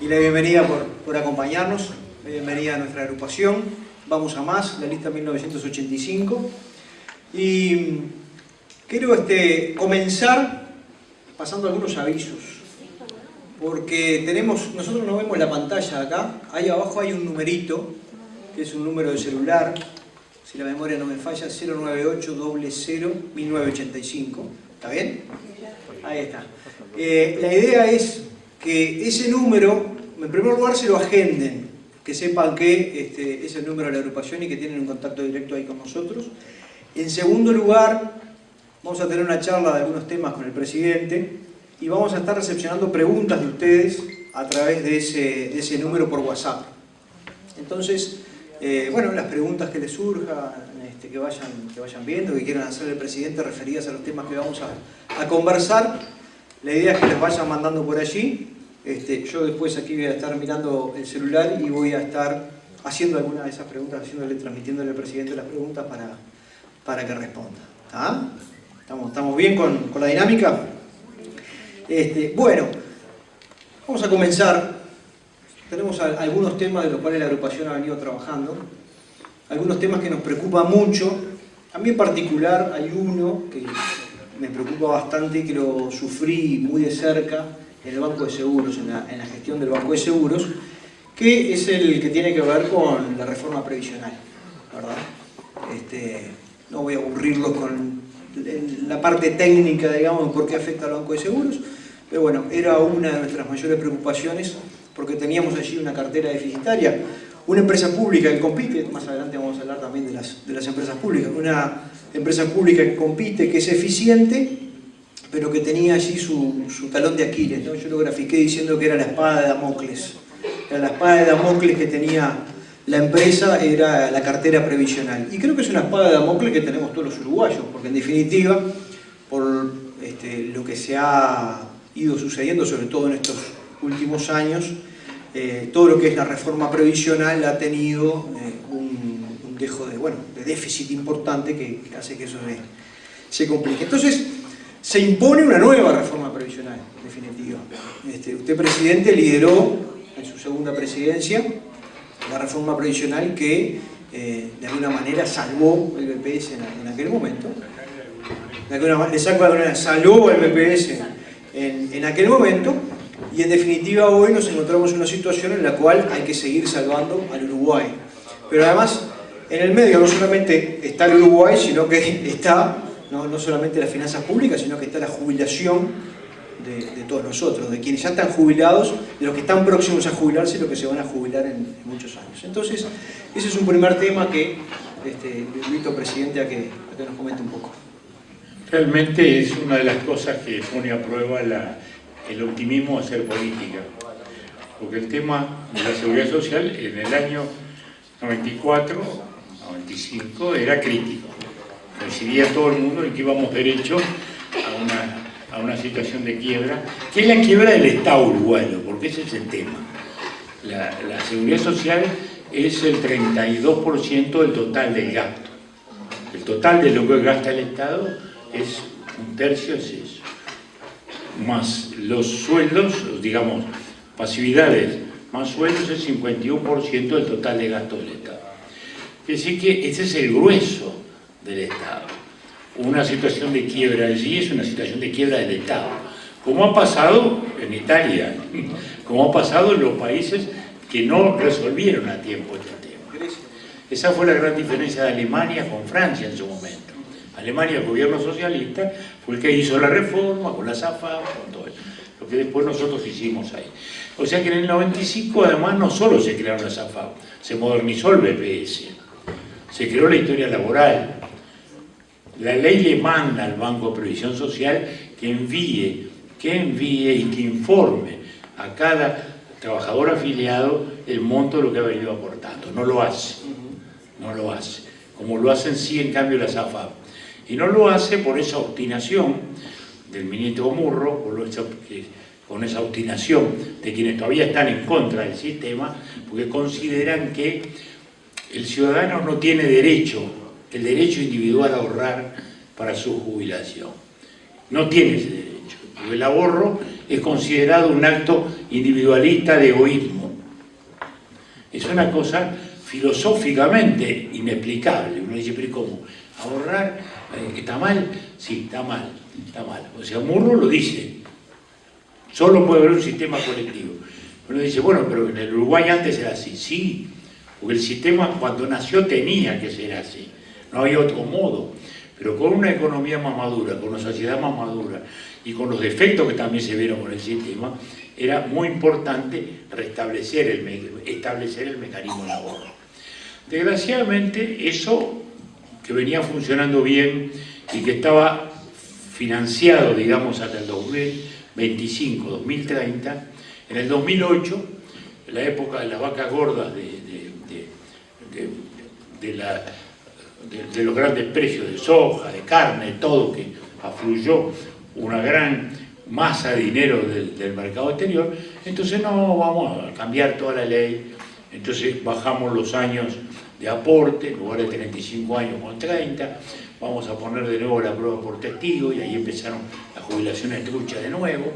Y la bienvenida por, por acompañarnos, la bienvenida a nuestra agrupación. Vamos a más, la lista 1985. Y quiero este, comenzar pasando algunos avisos. Porque tenemos, nosotros no vemos la pantalla acá, ahí abajo hay un numerito, que es un número de celular, si la memoria no me falla, 098-00-1985. ¿Está bien? Ahí está. Eh, la idea es que ese número, en primer lugar, se lo agenden, que sepan que este, es el número de la agrupación y que tienen un contacto directo ahí con nosotros. En segundo lugar, vamos a tener una charla de algunos temas con el presidente y vamos a estar recepcionando preguntas de ustedes a través de ese, de ese número por WhatsApp. Entonces, eh, bueno, las preguntas que les surjan, este, que, vayan, que vayan viendo, que quieran hacer el presidente referidas a los temas que vamos a, conversar, la idea es que les vayan mandando por allí. Este, yo después aquí voy a estar mirando el celular y voy a estar haciendo alguna de esas preguntas, haciéndole, transmitiéndole al presidente las preguntas para, para que responda. ¿Estamos, ¿Estamos bien con, con la dinámica? Este, bueno, vamos a comenzar. Tenemos algunos temas de los cuales la agrupación ha venido trabajando, algunos temas que nos preocupan mucho. A mí en particular hay uno que me preocupa bastante y que lo sufrí muy de cerca en el Banco de Seguros, en la, gestión del Banco de Seguros, que es el que tiene que ver con la reforma previsional, ¿verdad? Este, no voy a aburrirlo con la parte técnica, digamos, por qué afecta al Banco de Seguros, pero bueno, era una de nuestras mayores preocupaciones porque teníamos allí una cartera deficitaria, una empresa pública que compite, más adelante vamos a hablar también de las, de las empresas públicas, una empresa pública que compite, que es eficiente, pero que tenía allí su, su talón de Aquiles, ¿no? yo lo grafiqué diciendo que era la espada de Damocles, era la espada de Damocles que tenía la empresa era la cartera previsional. Y creo que es una espada de Damocles que tenemos todos los uruguayos, porque en definitiva, por este, lo que se ha ido sucediendo, sobre todo en estos últimos años, eh, todo lo que es la reforma previsional ha tenido eh, un, dejo de, bueno, de déficit importante que, hace que eso se, se, complique. Entonces, se impone una nueva reforma previsional, en definitiva. Este, usted, presidente, lideró en su segunda presidencia la reforma previsional que eh, de alguna manera salvó el BPS en, aquel momento. De alguna manera, salvó el BPS en, en, aquel momento y en definitiva hoy nos encontramos en una situación en la cual hay que seguir salvando al Uruguay. Pero además en el medio no solamente está el Uruguay, sino que está no, no solamente las finanzas públicas, sino que está la jubilación de, de, todos nosotros, de quienes ya están jubilados, de los que están próximos a jubilarse y los que se van a jubilar en, en muchos años. Entonces, ese es un primer tema que este, le invito, presidente, a que, a que, nos comente un poco. Realmente es una de las cosas que pone a prueba la, el optimismo de hacer política. Porque el tema de la seguridad social en el año 94, 95 era crítico. Coincidía todo el mundo en que íbamos derecho a una a una situación de quiebra, que es la quiebra del Estado uruguayo, porque ese es el tema. La, la seguridad social es el 32% del total del gasto. El total de lo que gasta el Estado es un tercio, es eso. Más los sueldos, digamos, pasividades, más sueldos es 51% del total de gasto del Estado. Es decir que ese es el grueso del Estado una situación de quiebra allí es una situación de quiebra del Estado, como ha pasado en Italia, como ha pasado en los países que no resolvieron a tiempo este tema. Esa fue la gran diferencia de Alemania con Francia en su momento. Alemania, el gobierno socialista, fue el que hizo la reforma con la SAFA, con todo eso, que después nosotros hicimos ahí. O sea que en el 95 además no solo se crearon las AFA, se modernizó el BPS, se creó la historia laboral, la ley le manda al Banco de Previsión Social que envíe, que envíe y que informe a cada trabajador afiliado el monto de lo que ha venido aportando. No lo hace, no lo hace. Como lo hacen sí en cambio las AFAP. Y no lo hace por esa obstinación del ministro Murro, con esa obstinación de quienes todavía están en contra del sistema, porque consideran que el ciudadano no tiene derecho el derecho individual a ahorrar para su jubilación. no tiene ese derecho. El ahorro es considerado un acto individualista de egoísmo. Es una cosa filosóficamente inexplicable. Uno dice, pero ¿cómo? ¿Ahorrar eh, está mal? Sí, está mal, está mal. O sea, Murro lo dice. Solo puede haber un sistema colectivo. Uno dice, bueno, pero en el Uruguay antes era así. Sí, porque el sistema cuando nació tenía que ser así. No había otro modo. Pero con una economía más madura, con una sociedad más madura y con los defectos que también se vieron con el sistema, era muy importante restablecer el, establecer el mecanismo de ahorro. Desgraciadamente, eso que venía funcionando bien y que estaba financiado, digamos, hasta el 2025, 2030, en el 2008, en la época de las vacas gordas de, de, los grandes precios de soja, de carne, todo que afluyó una gran masa de dinero del, mercado exterior, entonces no vamos a cambiar toda la ley, entonces bajamos los años de aporte, en lugar de 35 años con 30, vamos a poner de nuevo la prueba por testigo y ahí empezaron las jubilaciones truchas de nuevo,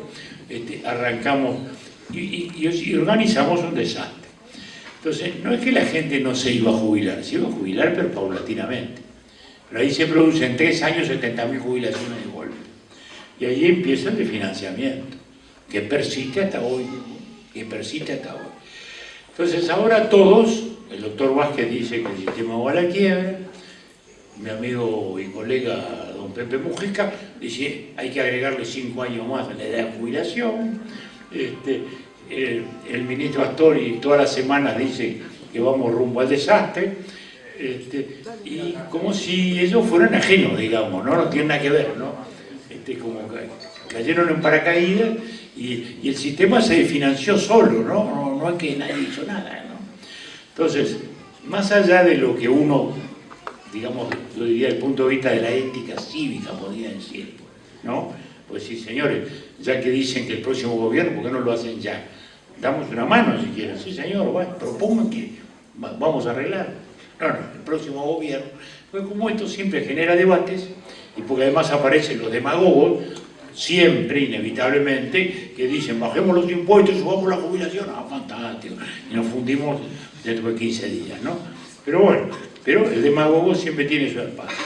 este, arrancamos y, organizamos un desastre. Entonces, no es que la gente no se iba a jubilar, se iba a jubilar pero paulatinamente. Pero ahí se producen tres años 70.000 jubilaciones de golpe. Y ahí empieza el desfinanciamiento, que persiste hasta hoy, que persiste hasta hoy. Entonces ahora todos, el doctor Vázquez dice que el sistema va a la quiebra, mi amigo y colega don Pepe Mujica dice hay que agregarle cinco años más a la edad de jubilación, este, el, ministro Astori todas las semanas dice que vamos rumbo al desastre, este, y como si ellos fueran ajenos, digamos, ¿no? No tienen nada que ver, ¿no? Este, como cayeron en paracaídas y, el sistema se financió solo, ¿no? ¿no? es que nadie hizo nada, ¿no? Entonces, más allá de lo que uno, digamos, yo diría desde el punto de vista de la ética cívica, podría decir, ¿no? Pues sí, señores, ya que dicen que el próximo gobierno, ¿por qué no lo hacen ya? Damos una mano si quieren. Sí, señor, propongan que vamos a arreglar. No, no, el próximo gobierno. Pues como esto siempre genera debates, y porque además aparecen los demagogos, siempre, inevitablemente, que dicen, bajemos los impuestos, subamos la jubilación, ah, fantástico, y nos fundimos dentro de 15 días, ¿no? Pero bueno, pero el demagogo siempre tiene su espacio.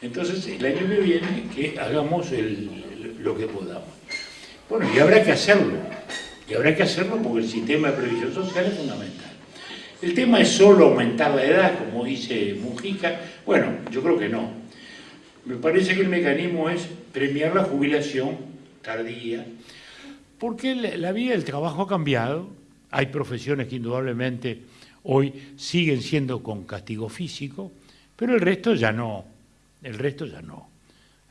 Entonces, el año que viene, que hagamos lo que podamos. Bueno, y habrá que hacerlo, y habrá que hacerlo porque el sistema de previsión social es fundamental. El tema es solo aumentar la edad, como dice Mujica. Bueno, yo creo que no. Me parece que el mecanismo es premiar la jubilación tardía, porque la vida del trabajo ha cambiado. Hay profesiones que indudablemente hoy siguen siendo con castigo físico, pero el resto ya no. El resto ya no.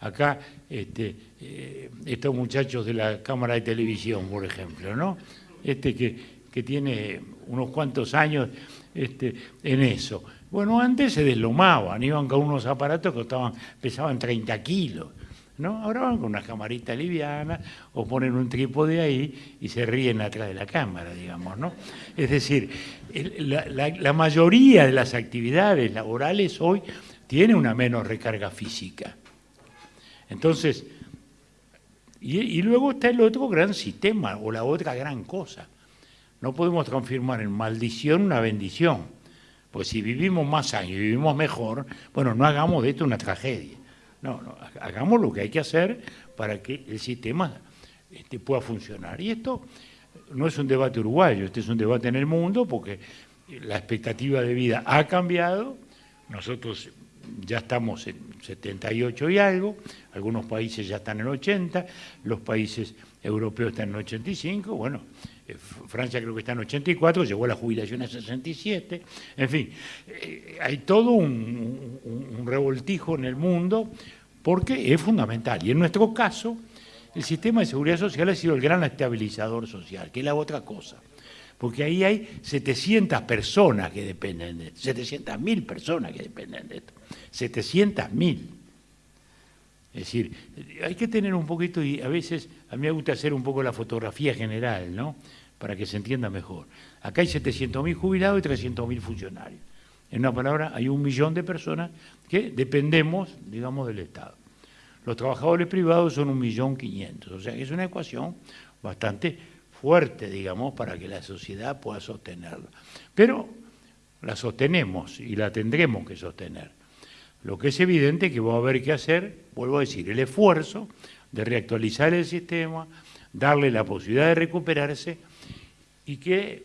Acá este, eh, estos muchachos de la Cámara de Televisión, por ejemplo, ¿no? Este que, tiene unos cuantos años este, en eso. Bueno, antes se deslomaban, iban con unos aparatos que pesaban 30 kilos. ¿No? Ahora van con una camarita liviana o ponen un trípode ahí y se ríen atrás de la cámara, digamos, ¿no? Es decir, la, mayoría de las actividades laborales hoy tiene una menos recarga física. Entonces, y, luego está el otro gran sistema o la otra gran cosa. No podemos transformar en maldición una bendición. Pues si vivimos más años y vivimos mejor, bueno, no hagamos de esto una tragedia. No, no, hagamos lo que hay que hacer para que el sistema este, pueda funcionar. Y esto no es un debate uruguayo, este es un debate en el mundo porque la expectativa de vida ha cambiado. Nosotros ya estamos en 78 y algo, algunos países ya están en 80, los países europeos están en 85, bueno, Francia creo que está en 84, llegó a la jubilación a 67, en fin, eh, hay todo un, un revoltijo en el mundo porque es fundamental. Y en nuestro caso, el sistema de seguridad social ha sido el gran estabilizador social, que es la otra cosa porque ahí hay 700 personas que dependen de esto, 700.000 personas que dependen de esto, 700.000. Es decir, hay que tener un poquito, y a veces a mí me gusta hacer un poco la fotografía general, ¿no? Para que se entienda mejor. Acá hay 700.000 jubilados y 300.000 funcionarios. En una palabra, hay un millón de personas que dependemos, digamos, del Estado. Los trabajadores privados son 1.500.000, o sea es una ecuación bastante fuerte, digamos, para que la sociedad pueda sostenerla. Pero la sostenemos y la tendremos que sostener. Lo que es evidente que va a haber que hacer, vuelvo a decir, el esfuerzo de reactualizar el sistema, darle la posibilidad de recuperarse y que,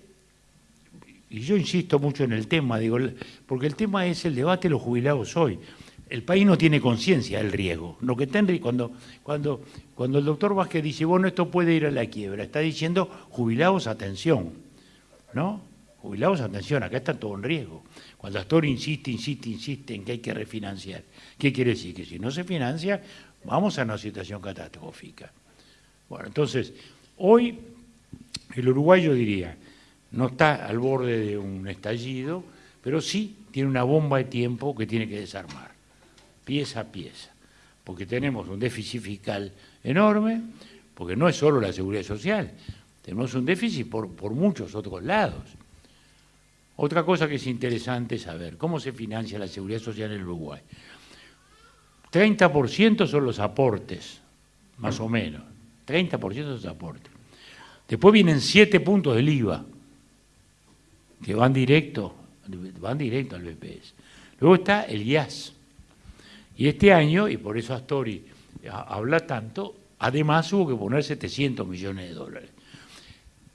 y yo insisto mucho en el tema, digo, porque el tema es el debate de los jubilados hoy. El país no tiene conciencia del riesgo. Lo que está cuando, cuando, cuando el doctor Vázquez dice, bueno, esto puede ir a la quiebra, está diciendo, jubilados, atención, ¿no? Jubilados, atención, acá está todo en riesgo. Cuando Astor insiste, insiste, insiste en que hay que refinanciar, ¿qué quiere decir? Que si no se financia, vamos a una situación catastrófica. Bueno, entonces, hoy el uruguayo diría, no está al borde de un estallido, pero sí tiene una bomba de tiempo que tiene que desarmar, pieza a pieza, porque tenemos un déficit fiscal enorme, porque no es solo la seguridad social, tenemos un déficit por, por muchos otros lados. Otra cosa que es interesante saber, ¿cómo se financia la seguridad social en Uruguay? 30% son los aportes, más o menos. 30% de los aportes. Después vienen 7 puntos del IVA, que van directo, van directo al BPS. Luego está el IAS. Y este año, y por eso Astori habla tanto, además hubo que poner 700 millones de dólares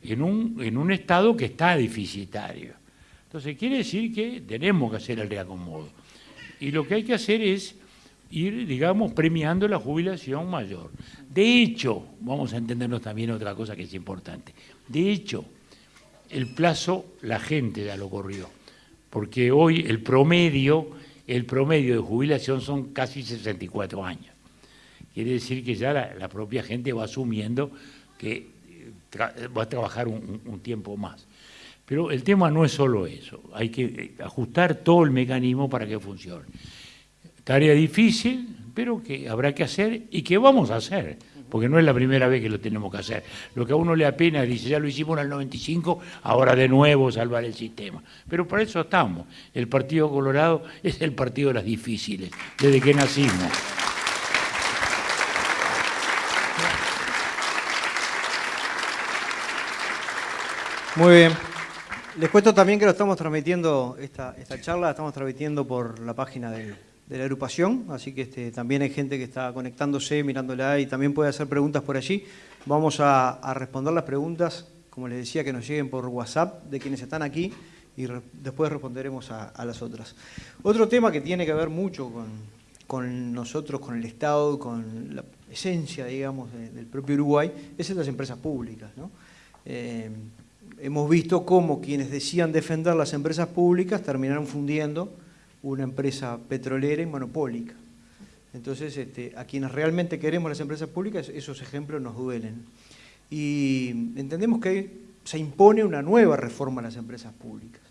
en un, en un estado que está deficitario. Entonces quiere decir que tenemos que hacer el reacomodo. Y lo que hay que hacer es ir, digamos, premiando la jubilación mayor. De hecho, vamos a entendernos también otra cosa que es importante, de hecho, el plazo la gente ya lo corrió, porque hoy el promedio, el promedio de jubilación son casi 64 años. Quiere decir que ya la, propia gente va asumiendo que eh, va a trabajar un tiempo más. Pero el tema no es solo eso, hay que eh, ajustar todo el mecanismo para que funcione. Tarea difícil, pero que habrá que hacer y que vamos a hacer, porque no es la primera vez que lo tenemos que hacer. Lo que a uno le apena, dice, ya lo hicimos en el 95, ahora de nuevo salvar el sistema. Pero para eso estamos. El Partido Colorado es el partido de las difíciles, desde que nacimos. Muy bien. Les cuento también que lo estamos transmitiendo, esta, charla la estamos transmitiendo por la página de la agrupación, así que este, también hay gente que está conectándose, mirándola y también puede hacer preguntas por allí. Vamos a, responder las preguntas, como les decía, que nos lleguen por WhatsApp de quienes están aquí y después responderemos a, las otras. Otro tema que tiene que ver mucho con, nosotros, con el Estado, con la esencia, digamos, del propio Uruguay, es en las empresas públicas. Eh, hemos visto cómo quienes decían defender las empresas públicas terminaron fundiendo una empresa petrolera y monopólica. Entonces, este, a quienes realmente queremos las empresas públicas, esos ejemplos nos duelen. Y entendemos que se impone una nueva reforma a las empresas públicas.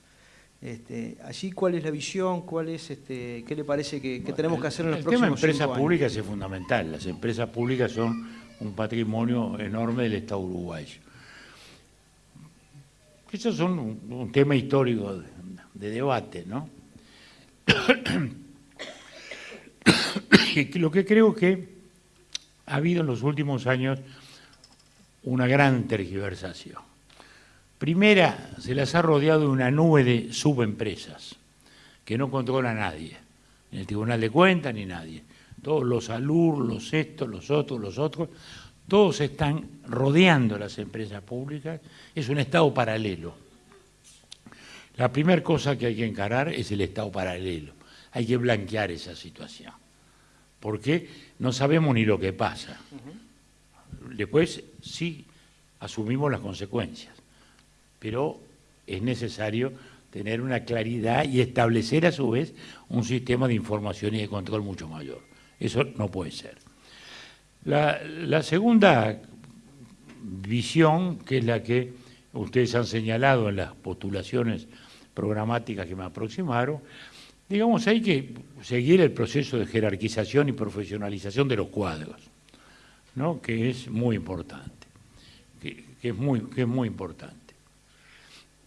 Este, allí, ¿cuál es la visión? ¿Cuál es, este, ¿Qué le parece que, tenemos que hacer en los próximos años? El tema de empresas públicas es fundamental. Las empresas públicas son un patrimonio enorme del Estado uruguayo. Eso es un, tema histórico de, de debate, ¿no? Lo que creo que ha habido en los últimos años una gran tergiversación. Primera, se las ha rodeado de una nube de subempresas que no controla a nadie, ni el Tribunal de Cuentas ni nadie. Todos los ALUR, los estos, los otros, los otros, todos están rodeando las empresas públicas. Es un Estado paralelo la primera cosa que hay que encarar es el Estado paralelo. Hay que blanquear esa situación. Porque no sabemos ni lo que pasa. Después sí asumimos las consecuencias. Pero es necesario tener una claridad y establecer a su vez un sistema de información y de control mucho mayor. Eso no puede ser. La, segunda visión, que es la que ustedes han señalado en las postulaciones programáticas que me aproximaron, digamos, hay que seguir el proceso de jerarquización y profesionalización de los cuadros, ¿no? que es muy importante, que, es, muy, que es muy importante.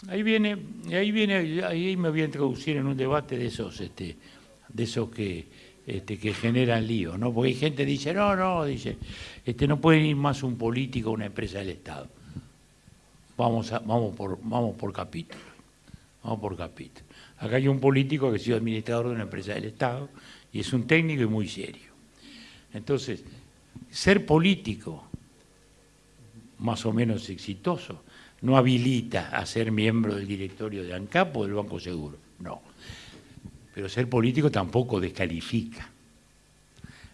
Ahí viene, ahí viene, ahí me voy a introducir en un debate de esos, este, de esos que, este, que generan lío, ¿no? Porque hay gente que dice, no, no, dice, este, no puede ir más un político a una empresa del Estado. Vamos, a, vamos, por, vamos por capítulo, vamos por capítulo. Acá hay un político que ha sido administrador de una empresa del Estado y es un técnico y muy serio. Entonces, ser político más o menos exitoso no habilita a ser miembro del directorio de ANCAP o del Banco Seguro, no. Pero ser político tampoco descalifica.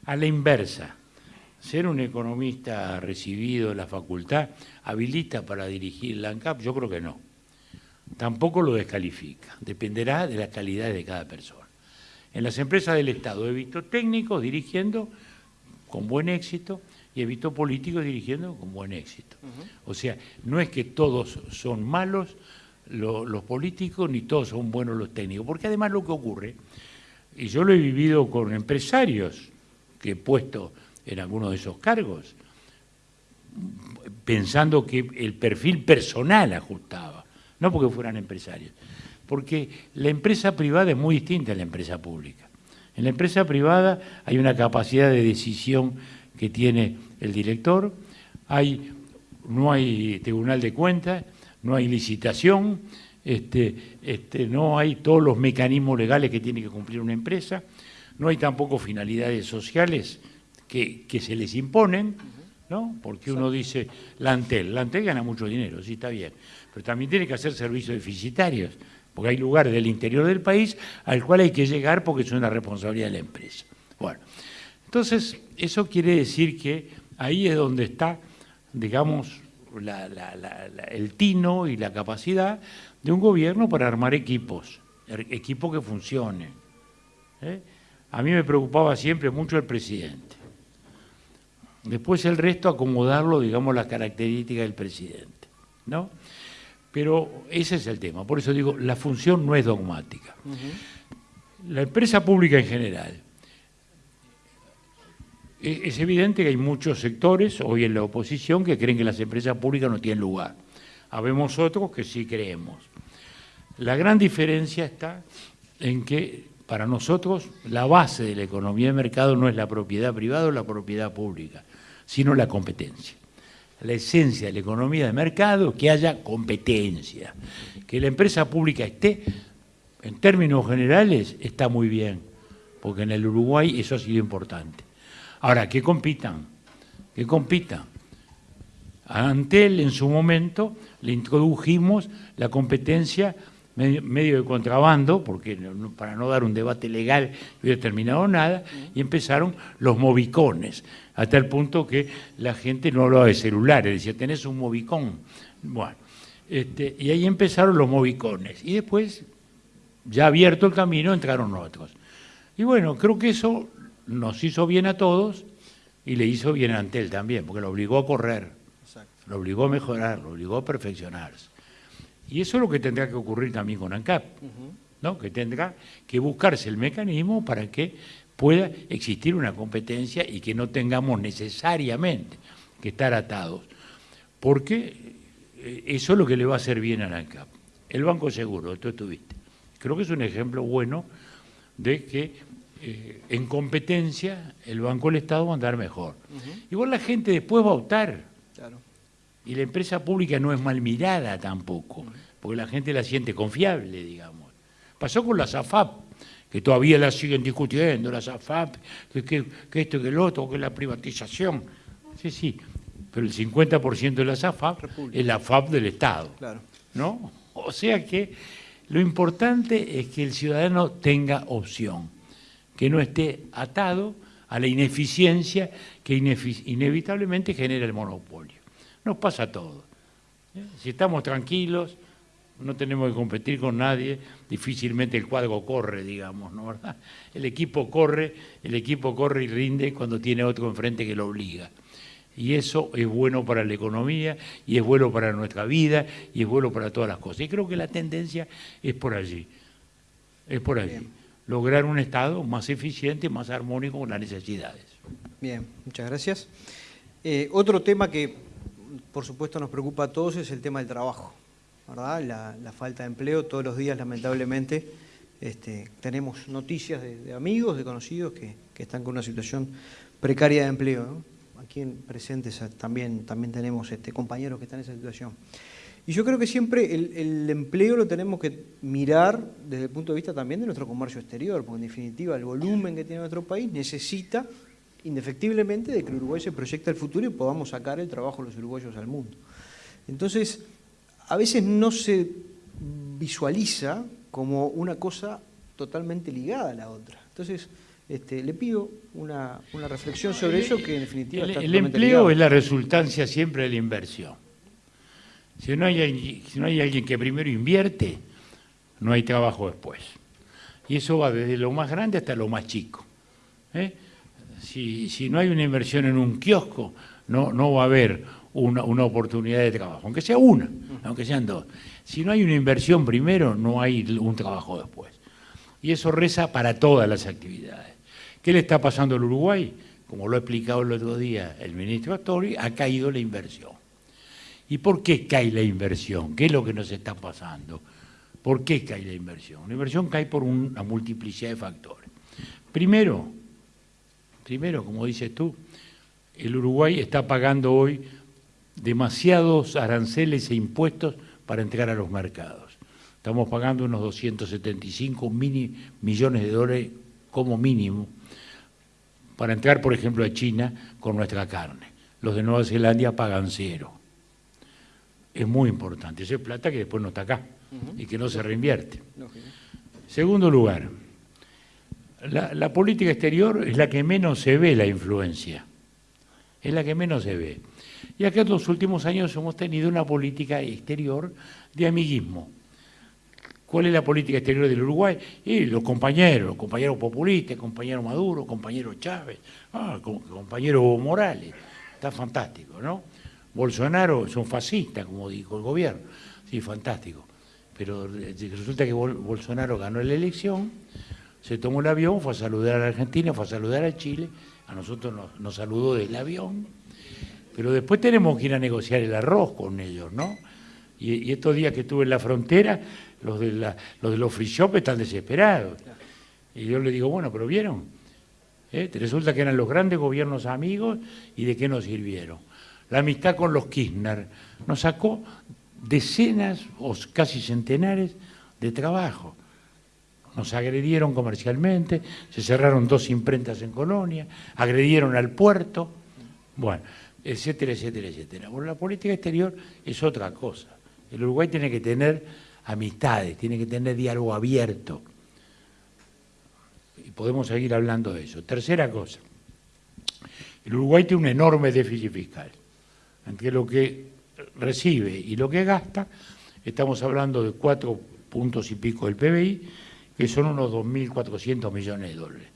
A la inversa, ser un economista recibido en la facultad habilita para dirigir la ANCAP, yo creo que no. Tampoco lo descalifica, dependerá de la calidad de cada persona. En las empresas del Estado he visto técnicos dirigiendo con buen éxito y he visto políticos dirigiendo con buen éxito. O sea, no es que todos son malos los políticos ni todos son buenos los técnicos, porque además lo que ocurre, y yo lo he vivido con empresarios que he puesto en algunos de esos cargos, pensando que el perfil personal ajustaba, no porque fueran empresarios, porque la empresa privada es muy distinta a la empresa pública. En la empresa privada hay una capacidad de decisión que tiene el director, hay, no hay tribunal de cuentas, no hay licitación, este, este, no hay todos los mecanismos legales que tiene que cumplir una empresa, no hay tampoco finalidades sociales que, se les imponen, ¿no? Porque uno dice, la Antel, la Antel gana mucho dinero, sí está bien, pero también tiene que hacer servicios deficitarios, porque hay lugares del interior del país al cual hay que llegar porque es una responsabilidad de la empresa. Bueno, entonces eso quiere decir que ahí es donde está, digamos, el tino y la capacidad de un gobierno para armar equipos, er, equipos que funcionen. ¿eh? A mí me preocupaba siempre mucho el presidente. Después el resto acomodarlo, digamos, las características del presidente. ¿no? Pero ese es el tema. Por eso digo, la función no es dogmática. La empresa pública en general. E, es evidente que hay muchos sectores hoy en la oposición que creen que las empresas públicas no tienen lugar. Habemos otros que sí creemos. La gran diferencia está en que para nosotros la base de la economía de mercado no es la propiedad privada o la propiedad pública, sino la competencia la esencia de la economía de mercado, que haya competencia. Que la empresa pública esté, en términos generales, está muy bien, porque en el Uruguay eso ha sido importante. Ahora, que compitan, que compitan. A Antel en su momento le introdujimos la competencia medio de contrabando, porque para no dar un debate legal no hubiera terminado nada, y empezaron los movicones, hasta el punto que la gente no hablaba de celulares, decía, tenés un movicón. Bueno, este, y ahí empezaron los movicones, y después, ya abierto el camino, entraron otros. Y bueno, creo que eso nos hizo bien a todos y le hizo bien a Antel también, porque lo obligó a correr, lo obligó a mejorar, lo obligó a perfeccionarse. Y eso es lo que tendrá que ocurrir también con ANCAP, ¿no? que tendrá que buscarse el mecanismo para que pueda existir una competencia y que no tengamos necesariamente que estar atados. Porque eh, eso es lo que le va a hacer bien a ANCAP. El Banco Seguro, tú estuviste. Creo que es un ejemplo bueno de que eh, en competencia el Banco del Estado va a andar mejor. Igual la gente después va a optar. Y la empresa pública no es mal mirada tampoco, porque la gente la siente confiable, digamos. Pasó con la SAFAP, que todavía la siguen discutiendo, la SAFAP, que, que, esto, que el otro, que la privatización. Sí, sí, pero el 50% de la SAFAP es la FAP del Estado. Claro. ¿no? O sea que lo importante es que el ciudadano tenga opción, que no esté atado a la ineficiencia que inevitablemente genera el monopolio. Nos pasa todo. ¿Eh? Si estamos tranquilos, no tenemos que competir con nadie, difícilmente el cuadro corre, digamos, ¿no verdad? El equipo corre, el equipo corre y rinde cuando tiene otro enfrente que lo obliga. Y eso es bueno para la economía, y es bueno para nuestra vida, y es bueno para todas las cosas. Y creo que la tendencia es por allí, es por allí. Lograr un Estado más eficiente, más armónico con las necesidades. Bien, muchas gracias. Eh, otro tema que por supuesto nos preocupa a todos es el tema del trabajo, ¿verdad? La, falta de empleo todos los días lamentablemente este, tenemos noticias de, amigos, de conocidos que, están con una situación precaria de empleo. Aquí en presentes también, también tenemos este, compañeros que están en esa situación. Y yo creo que siempre el, empleo lo tenemos que mirar desde el punto de vista también de nuestro comercio exterior, porque en definitiva el volumen que tiene nuestro país necesita indefectiblemente de que el Uruguay se proyecte al futuro y podamos sacar el trabajo de los uruguayos al mundo. Entonces, a veces no se visualiza como una cosa totalmente ligada a la otra. Entonces, este, le pido una, reflexión sobre eso que en definitiva el, el empleo es la resultancia siempre de la inversión. Si no, hay, alguien que primero invierte, no hay trabajo después. Y eso va desde lo más grande hasta lo más chico. ¿eh? Si, no hay una inversión en un kiosco, no, no va a haber una, oportunidad de trabajo, aunque sea una, aunque sean dos. Si no hay una inversión primero, no hay un trabajo después. Y eso reza para todas las actividades. ¿Qué le está pasando al Uruguay? Como lo ha explicado el otro día el ministro Astori, ha caído la inversión. ¿Y por qué cae la inversión? ¿Qué es lo que nos está pasando? ¿Por qué cae la inversión? La inversión cae por una multiplicidad de factores. Primero, primero, como dices tú, el Uruguay está pagando hoy demasiados aranceles e impuestos para entrar a los mercados. Estamos pagando unos 275 millones de dólares como mínimo para entrar, por ejemplo, a China con nuestra carne. Los de Nueva Zelanda pagan cero es muy importante. Esa es plata que después no está acá y que no se reinvierte. Segundo lugar, la, política exterior es la que menos se ve la influencia, es la que menos se ve. Y acá en los últimos años hemos tenido una política exterior de amiguismo. ¿Cuál es la política exterior del Uruguay? Y los compañeros, los compañeros populistas, compañero Maduro, compañero Chávez, ah, compañero Morales. Está fantástico, ¿no? Bolsonaro es un fascista, como dijo el gobierno. Sí, fantástico. Pero resulta que Bolsonaro ganó la elección, se tomó el avión, fue a saludar a la Argentina, fue a saludar a Chile, a nosotros nos, saludó del avión, pero después tenemos que ir a negociar el arroz con ellos, ¿no? Y, estos días que estuve en la frontera, los de, los, de los free shop están desesperados. Y yo le digo, bueno, pero ¿vieron? ¿Eh? Resulta que eran los grandes gobiernos amigos y de qué nos sirvieron la amistad con los Kirchner, nos sacó decenas o casi centenares de trabajo. Nos agredieron comercialmente, se cerraron dos imprentas en Colonia, agredieron al puerto, bueno, etcétera, etcétera, etcétera. Bueno, la política exterior es otra cosa. El Uruguay tiene que tener amistades, tiene que tener diálogo abierto. Y podemos seguir hablando de eso. Tercera cosa, el Uruguay tiene un enorme déficit fiscal entre lo que recibe y lo que gasta, estamos hablando de cuatro puntos y pico del PBI, que son unos 2.400 millones de dólares.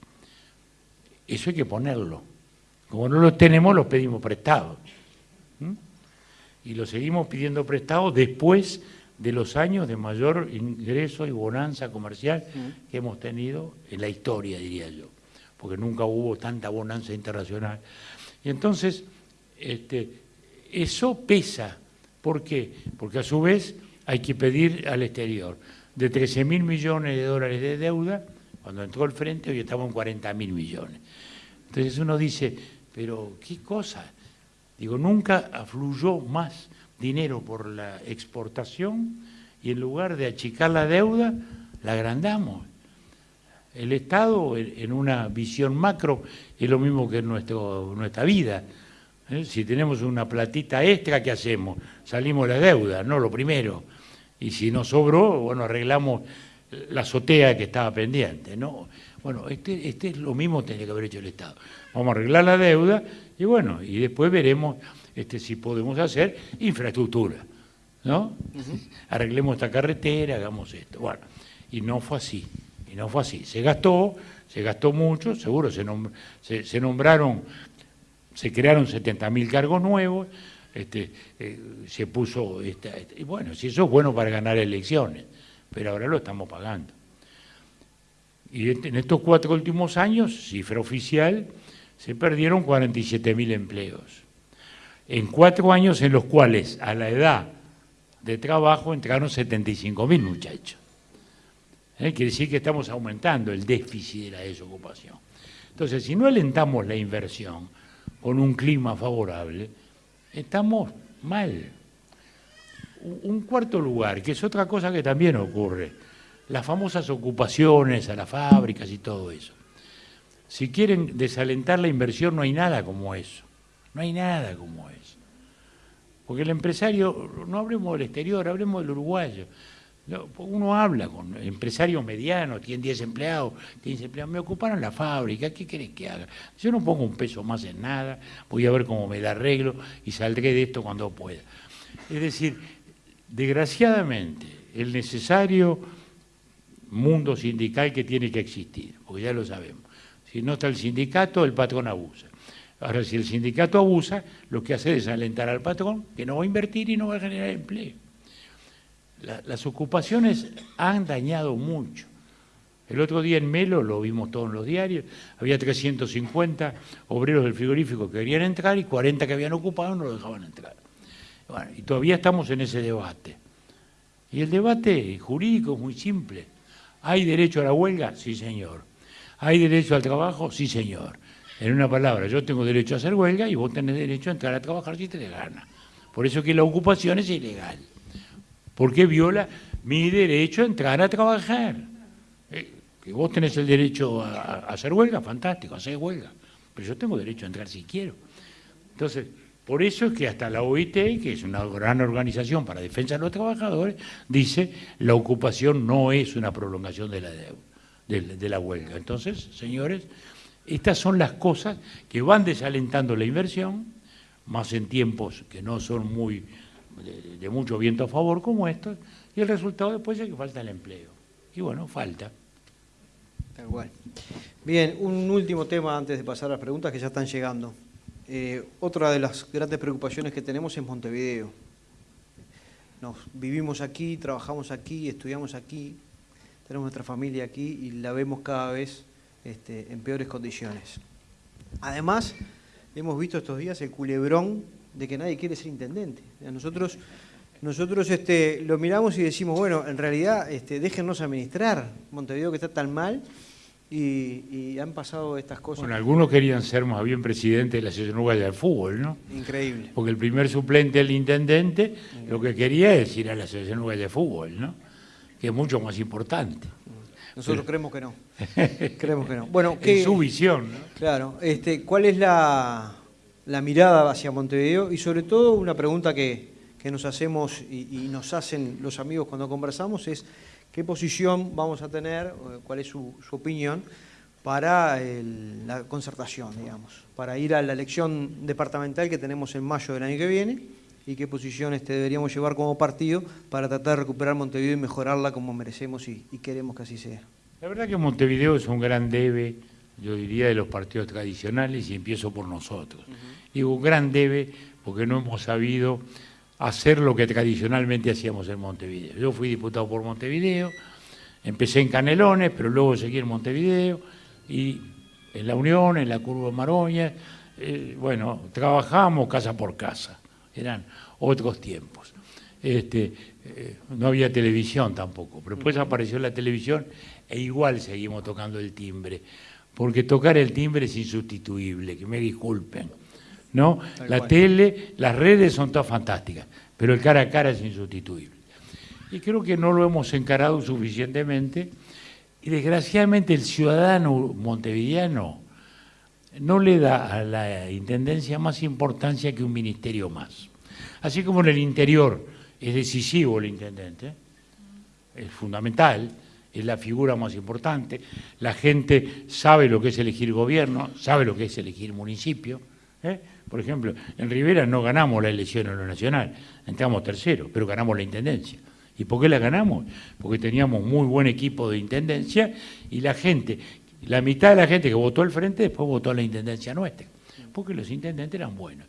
Eso hay que ponerlo. Como no los tenemos, los pedimos prestados. Y los seguimos pidiendo prestados después de los años de mayor ingreso y bonanza comercial que hemos tenido en la historia, diría yo, porque nunca hubo tanta bonanza internacional. Y entonces, este, eso pesa. ¿Por qué? Porque a su vez hay que pedir al exterior. De 13 mil millones de dólares de deuda, cuando entró el frente, hoy estamos en 40 mil millones. Entonces uno dice, pero ¿qué cosa? Digo, nunca afluyó más dinero por la exportación y en lugar de achicar la deuda, la agrandamos. El Estado, en una visión macro, es lo mismo que en nuestra vida. ¿Eh? Si tenemos una platita extra, ¿qué hacemos? Salimos la deuda, no lo primero. Y si no sobró, bueno, arreglamos la azotea que estaba pendiente, ¿no? Bueno, este, este es lo mismo que tiene que haber hecho el Estado. Vamos a arreglar la deuda y bueno, y después veremos este, si podemos hacer infraestructura, ¿no? Arreglemos esta carretera, hagamos esto. Bueno, y no fue así, y no fue así. Se gastó, se gastó mucho, seguro se, se nombraron se crearon 70.000 cargos nuevos, este, eh, se puso, y bueno, si eso es bueno para ganar elecciones, pero ahora lo estamos pagando. Y en estos cuatro últimos años, cifra oficial, se perdieron 47.000 empleos. En cuatro años en los cuales a la edad de trabajo entraron 75.000 muchachos. ¿eh? quiere decir que estamos aumentando el déficit de la desocupación. Entonces, si no alentamos la inversión con un clima favorable, estamos mal. Un cuarto lugar, que es otra cosa que también ocurre, las famosas ocupaciones a las fábricas y todo eso. Si quieren desalentar la inversión, no hay nada como eso. No hay nada como eso. Porque el empresario, no hablemos del exterior, hablemos del uruguayo. Uno habla con empresarios medianos, tienen 10 empleados, 15 empleados, me ocuparon la fábrica, ¿qué querés que haga? Yo no pongo un peso más en nada, voy a ver cómo me da arreglo y saldré de esto cuando pueda. Es decir, desgraciadamente, el necesario mundo sindical que tiene que existir, porque ya lo sabemos. Si no está el sindicato, el patrón abusa. Ahora, si el sindicato abusa, lo que hace es alentar al patrón, que no va a invertir y no va a generar empleo las ocupaciones han dañado mucho. El otro día en Melo, lo vimos todos en los diarios, había 350 obreros del frigorífico que querían entrar y 40 que habían ocupado no lo dejaban entrar. Bueno, y todavía estamos en ese debate. Y el debate jurídico es muy simple. ¿Hay derecho a la huelga? Sí, señor. ¿Hay derecho al trabajo? Sí, señor. En una palabra, yo tengo derecho a hacer huelga y vos tenés derecho a entrar a trabajar si te le gana. Por eso que la ocupación es ilegal porque viola mi derecho a entrar a trabajar. Eh, que vos tenés el derecho a, hacer huelga, fantástico, hacer huelga, pero yo tengo derecho a entrar si quiero. Entonces, por eso es que hasta la OIT, que es una gran organización para defensa de los trabajadores, dice la ocupación no es una prolongación de la, de la huelga. Entonces, señores, estas son las cosas que van desalentando la inversión, más en tiempos que no son muy de, mucho viento a favor como estos, y el resultado después es que falta el empleo. Y bueno, falta. Tal cual. Bien, un último tema antes de pasar a las preguntas que ya están llegando. Eh, otra de las grandes preocupaciones que tenemos es Montevideo. Nos vivimos aquí, trabajamos aquí, estudiamos aquí, tenemos nuestra familia aquí y la vemos cada vez este, en peores condiciones. Además, hemos visto estos días el culebrón de que nadie quiere ser intendente. Nosotros, nosotros este, lo miramos y decimos, bueno, en realidad este, déjennos administrar Montevideo que está tan mal y, han pasado estas cosas. Bueno, algunos querían ser más bien presidente de la Asociación Uruguaya del Fútbol, ¿no? Increíble. Porque el primer suplente del intendente lo que quería es ir a la Asociación Uruguaya de Fútbol, ¿no? Que es mucho más importante. Nosotros creemos que no. creemos que no. Bueno, en su visión, ¿no? Claro. Este, ¿Cuál es la, la mirada hacia Montevideo y sobre todo una pregunta que, nos hacemos y, nos hacen los amigos cuando conversamos es qué posición vamos a tener, cuál es su, opinión para la concertación, digamos, para ir a la elección departamental que tenemos en mayo del año que viene y qué posición este, deberíamos llevar como partido para tratar de recuperar Montevideo y mejorarla como merecemos y, queremos que así sea. La verdad que Montevideo es un gran debe, yo diría, de los partidos tradicionales y empiezo por nosotros. Digo, un gran debe porque no hemos sabido hacer lo que tradicionalmente hacíamos en Montevideo. Yo fui diputado por Montevideo, empecé en Canelones, pero luego seguí en Montevideo y en la Unión, en la Curva Maroña, eh, bueno, trabajamos casa por casa, eran otros tiempos. Este, eh, no había televisión tampoco, pero después apareció la televisión e igual seguimos tocando el timbre, porque tocar el timbre es insustituible, que me disculpen. ¿no? la tele, las redes son todas fantásticas, pero el cara a cara es insustituible. Y creo que no lo hemos encarado suficientemente y desgraciadamente el ciudadano montevideano no le da a la Intendencia más importancia que un ministerio más. Así como en el interior es decisivo el intendente, es fundamental, es la figura más importante, la gente sabe lo que es elegir gobierno, sabe lo que es elegir municipio, ¿eh? Por ejemplo, en Rivera no ganamos la elección en lo nacional, entramos tercero, pero ganamos la intendencia. ¿Y por qué la ganamos? Porque teníamos muy buen equipo de intendencia y la gente, la mitad de la gente que votó al frente después votó a la intendencia nuestra, porque los intendentes eran buenos.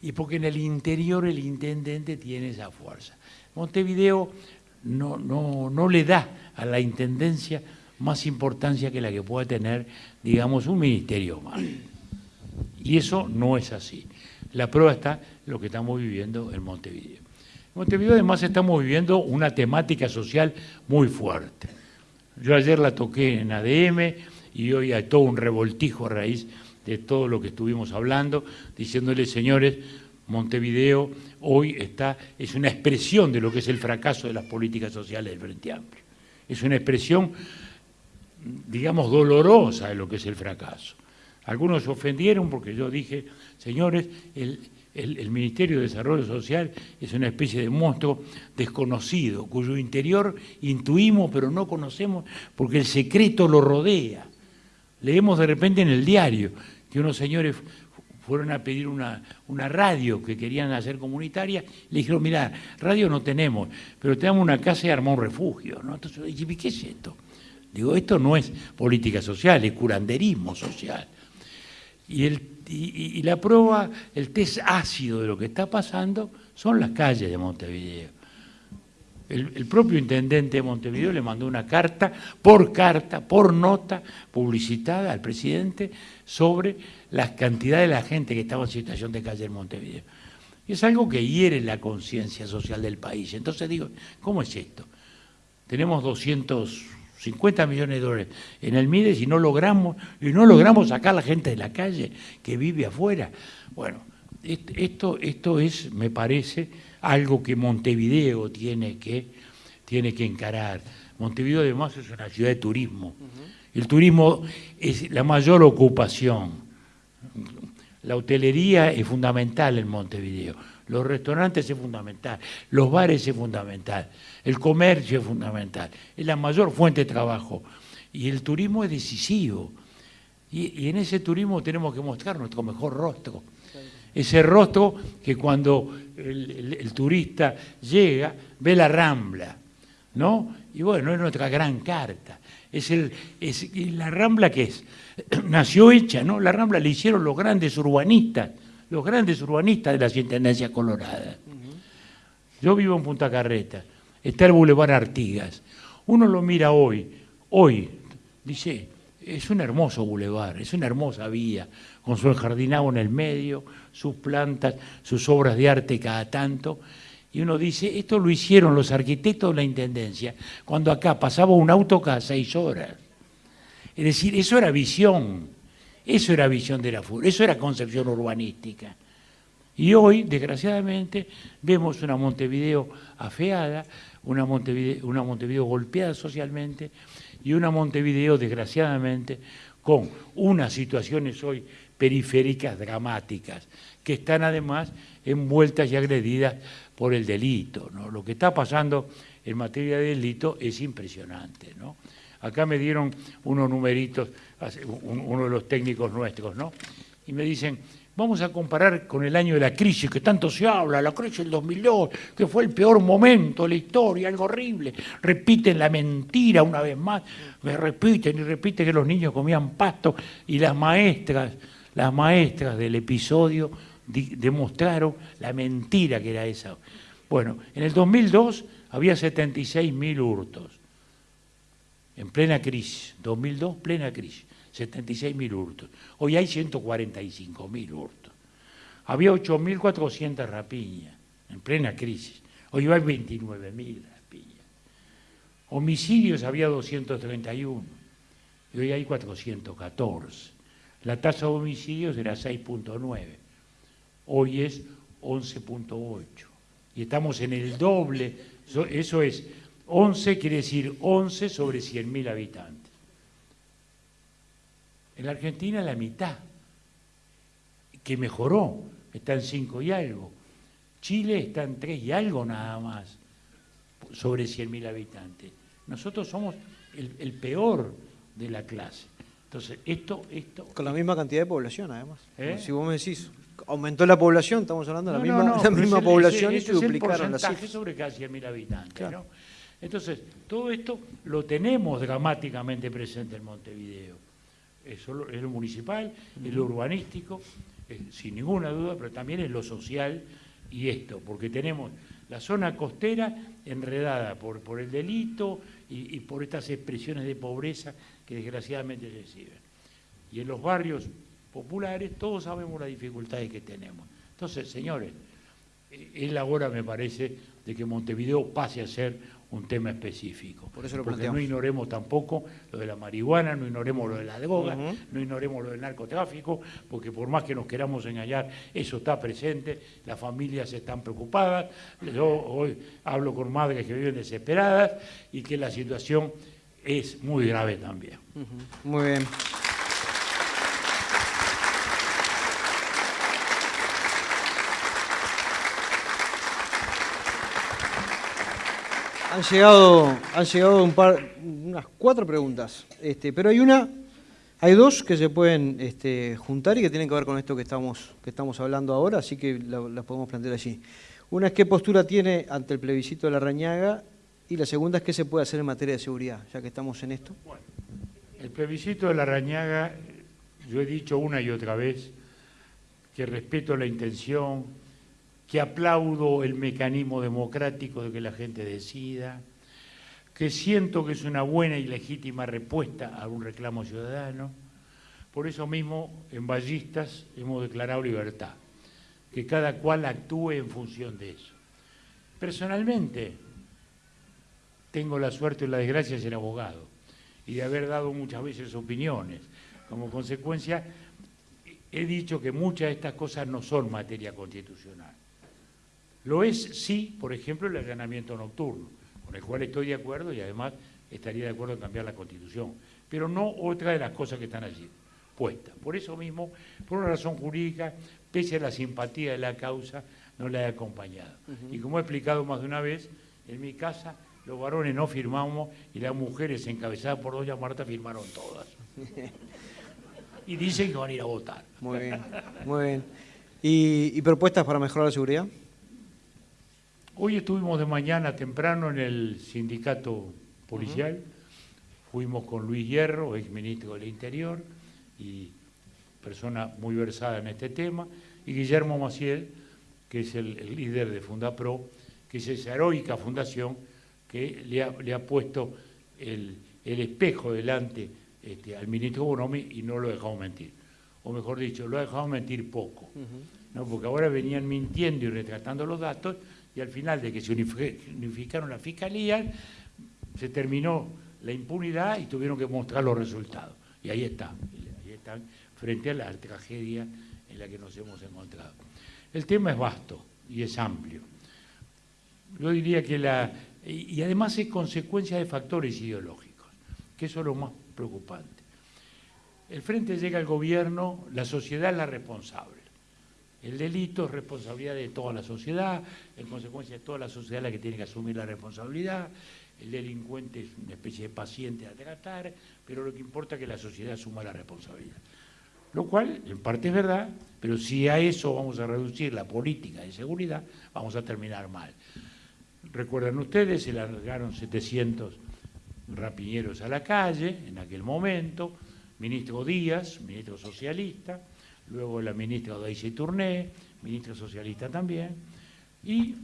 Y porque en el interior el intendente tiene esa fuerza. Montevideo no, no, no le da a la intendencia más importancia que la que pueda tener, digamos, un ministerio más. Y eso no es así. La prueba está en lo que estamos viviendo en Montevideo. En Montevideo además estamos viviendo una temática social muy fuerte. Yo ayer la toqué en ADM y hoy hay todo un revoltijo a raíz de todo lo que estuvimos hablando, diciéndole, señores, Montevideo hoy está, es una expresión de lo que es el fracaso de las políticas sociales del Frente Amplio. Es una expresión, digamos, dolorosa de lo que es el fracaso. Algunos se ofendieron porque yo dije, señores, el, el, Ministerio de Desarrollo Social es una especie de monstruo desconocido, cuyo interior intuimos pero no conocemos porque el secreto lo rodea. Leemos de repente en el diario que unos señores fueron a pedir una, una radio que querían hacer comunitaria, le dijeron, mira, radio no tenemos, pero tenemos una casa y armó un refugio. ¿no? Entonces, ¿qué es esto? Digo, esto no es política social, es curanderismo social. Y el y, la prueba, el test ácido de lo que está pasando son las calles de Montevideo. El, propio intendente de Montevideo le mandó una carta, por carta, por nota publicitada al presidente sobre la cantidad de la gente que estaba en situación de calle en Montevideo. Y es algo que hiere la conciencia social del país. Entonces digo, ¿cómo es esto? Tenemos 200 50 millones de dólares en el MIDES y no logramos, y no logramos sacar a la gente de la calle que vive afuera. Bueno, esto, esto es, me parece, algo que Montevideo tiene que, tiene que encarar. Montevideo además es una ciudad de turismo. El turismo es la mayor ocupación. La hotelería es fundamental en Montevideo. Los restaurantes es fundamental, los bares es fundamental, el comercio es fundamental, es la mayor fuente de trabajo. Y el turismo es decisivo. Y, en ese turismo tenemos que mostrar nuestro mejor rostro. Ese rostro que cuando el, turista llega, ve la rambla, ¿no? Y bueno, es nuestra gran carta. Es, el, es la rambla que es, nació hecha, ¿no? La rambla le hicieron los grandes urbanistas los grandes urbanistas de las Intendencias Coloradas. Yo vivo en Punta Carreta, está el Boulevard Artigas. Uno lo mira hoy, hoy, dice, es un hermoso bulevar, es una hermosa vía, con su enjardinado en el medio, sus plantas, sus obras de arte cada tanto. Y uno dice, esto lo hicieron los arquitectos de la Intendencia, cuando acá pasaba un auto cada seis horas. Es decir, eso era visión. Eso era visión de la FUR, eso era concepción urbanística. Y hoy, desgraciadamente, vemos una Montevideo afeada, una Montevideo, una Montevideo golpeada socialmente y una Montevideo, desgraciadamente, con unas situaciones hoy periféricas dramáticas, que están además envueltas y agredidas por el delito. ¿no? Lo que está pasando en materia de delito es impresionante. ¿no? Acá me dieron unos numeritos, uno de los técnicos nuestros, ¿no? Y me dicen, vamos a comparar con el año de la crisis, que tanto se habla, la crisis del 2002, que fue el peor momento de la historia, algo horrible. Repiten la mentira una vez más, me repiten y repiten que los niños comían pasto y las maestras, las maestras del episodio demostraron la mentira que era esa. Bueno, en el 2002 había 76.000 hurtos en plena crisis, 2002, plena crisis, 76.000 hurtos. Hoy hay 145.000 hurtos. Había 8.400 rapiñas en plena crisis. Hoy hay 29.000 rapiñas. Homicidios había 231 y hoy hay 414. La tasa de homicidios era 6.9, hoy es 11.8. Y estamos en el doble, eso es 11 quiere decir 11 sobre 100.000 habitantes. En Argentina la mitad, que mejoró, está en 5 y algo. Chile está en 3 y algo nada más, sobre 100.000 habitantes. Nosotros somos el, peor de la clase. Entonces, esto, esto... Con la misma cantidad de población, además. ¿Eh? Si vos me decís, aumentó la población, estamos hablando de la misma, la misma población y se duplicaron las cifras. sobre casi 100.000 habitantes, ¿no? Entonces, todo esto lo tenemos dramáticamente presente en Montevideo. Es lo municipal, es lo urbanístico, sin ninguna duda, pero también es lo social y esto, porque tenemos la zona costera enredada por, por el delito y, y, por estas expresiones de pobreza que desgraciadamente reciben. Y en los barrios populares todos sabemos las dificultades que tenemos. Entonces, señores, es la hora, me parece, de que Montevideo pase a ser un tema específico. Por eso lo Porque planteamos. no ignoremos tampoco lo de la marihuana, no ignoremos lo de la droga, no ignoremos lo del narcotráfico, porque por más que nos queramos engañar, eso está presente, las familias están preocupadas, yo hoy hablo con madres que viven desesperadas y que la situación es muy grave también. Muy bien. Han llegado, han llegado un par, unas cuatro preguntas, este, pero hay una, hay dos que se pueden este, juntar y que tienen que ver con esto que estamos, que estamos hablando ahora, así que la- las podemos plantear allí. Una es qué postura tiene ante el plebiscito de la Rañaga y la segunda es qué se puede hacer en materia de seguridad, ya que estamos en esto. El plebiscito de la Rañaga, yo he dicho una y otra vez que respeto la intención, que aplaudo el mecanismo democrático de que la gente decida, que siento que es una buena y legítima respuesta a un reclamo ciudadano. Por eso mismo, en Ballistas hemos declarado libertad, que cada cual actúe en función de eso. Personalmente, tengo la suerte y la desgracia de ser abogado y de haber dado muchas veces opiniones. Como consecuencia, he dicho que muchas de estas cosas no son materia constitucional. Lo es, sí, por ejemplo, el allanamiento nocturno, con el cual estoy de acuerdo y además estaría de acuerdo en cambiar la Constitución, pero no otra de las cosas que están allí puestas. Por eso mismo, por una razón jurídica, pese a la simpatía de la causa, no la he acompañado. Y como he explicado más de una vez, en mi casa los varones no firmamos y las mujeres encabezadas por doña Marta firmaron todas. Y dicen que van a ir a votar. Muy bien, muy bien. ¿Y, y propuestas para mejorar la seguridad? Hoy estuvimos de mañana temprano en el sindicato policial, fuimos con Luis Hierro, ex ministro del Interior y persona muy versada en este tema, y Guillermo Maciel, que es el, el líder de Fundapro, que es esa heroica fundación que le ha, le ha puesto el, el espejo delante este, al ministro Bonomi y no lo ha dejado mentir. O mejor dicho, lo ha dejado mentir poco. ¿no? Porque ahora venían mintiendo y retratando los datos y al final de que se unifi- unificaron las fiscalías, se terminó la impunidad y tuvieron que mostrar los resultados. Y ahí está, ahí están, frente a la tragedia en la que nos hemos encontrado. El tema es vasto y es amplio. Yo diría que la... Y además es consecuencia de factores ideológicos, que eso es lo más preocupante. El Frente llega al gobierno, la sociedad es la responsable. El delito es responsabilidad de toda la sociedad, en consecuencia es toda la sociedad la que tiene que asumir la responsabilidad, el delincuente es una especie de paciente a tratar, pero lo que importa es que la sociedad asuma la responsabilidad. Lo cual, en parte es verdad, pero si a eso vamos a reducir la política de seguridad, vamos a terminar mal. Recuerdan ustedes, se largaron 700 rapiñeros a la calle en aquel momento, ministro Díaz, ministro socialista, luego la ministra Daisy Tourné, ministro socialista también, y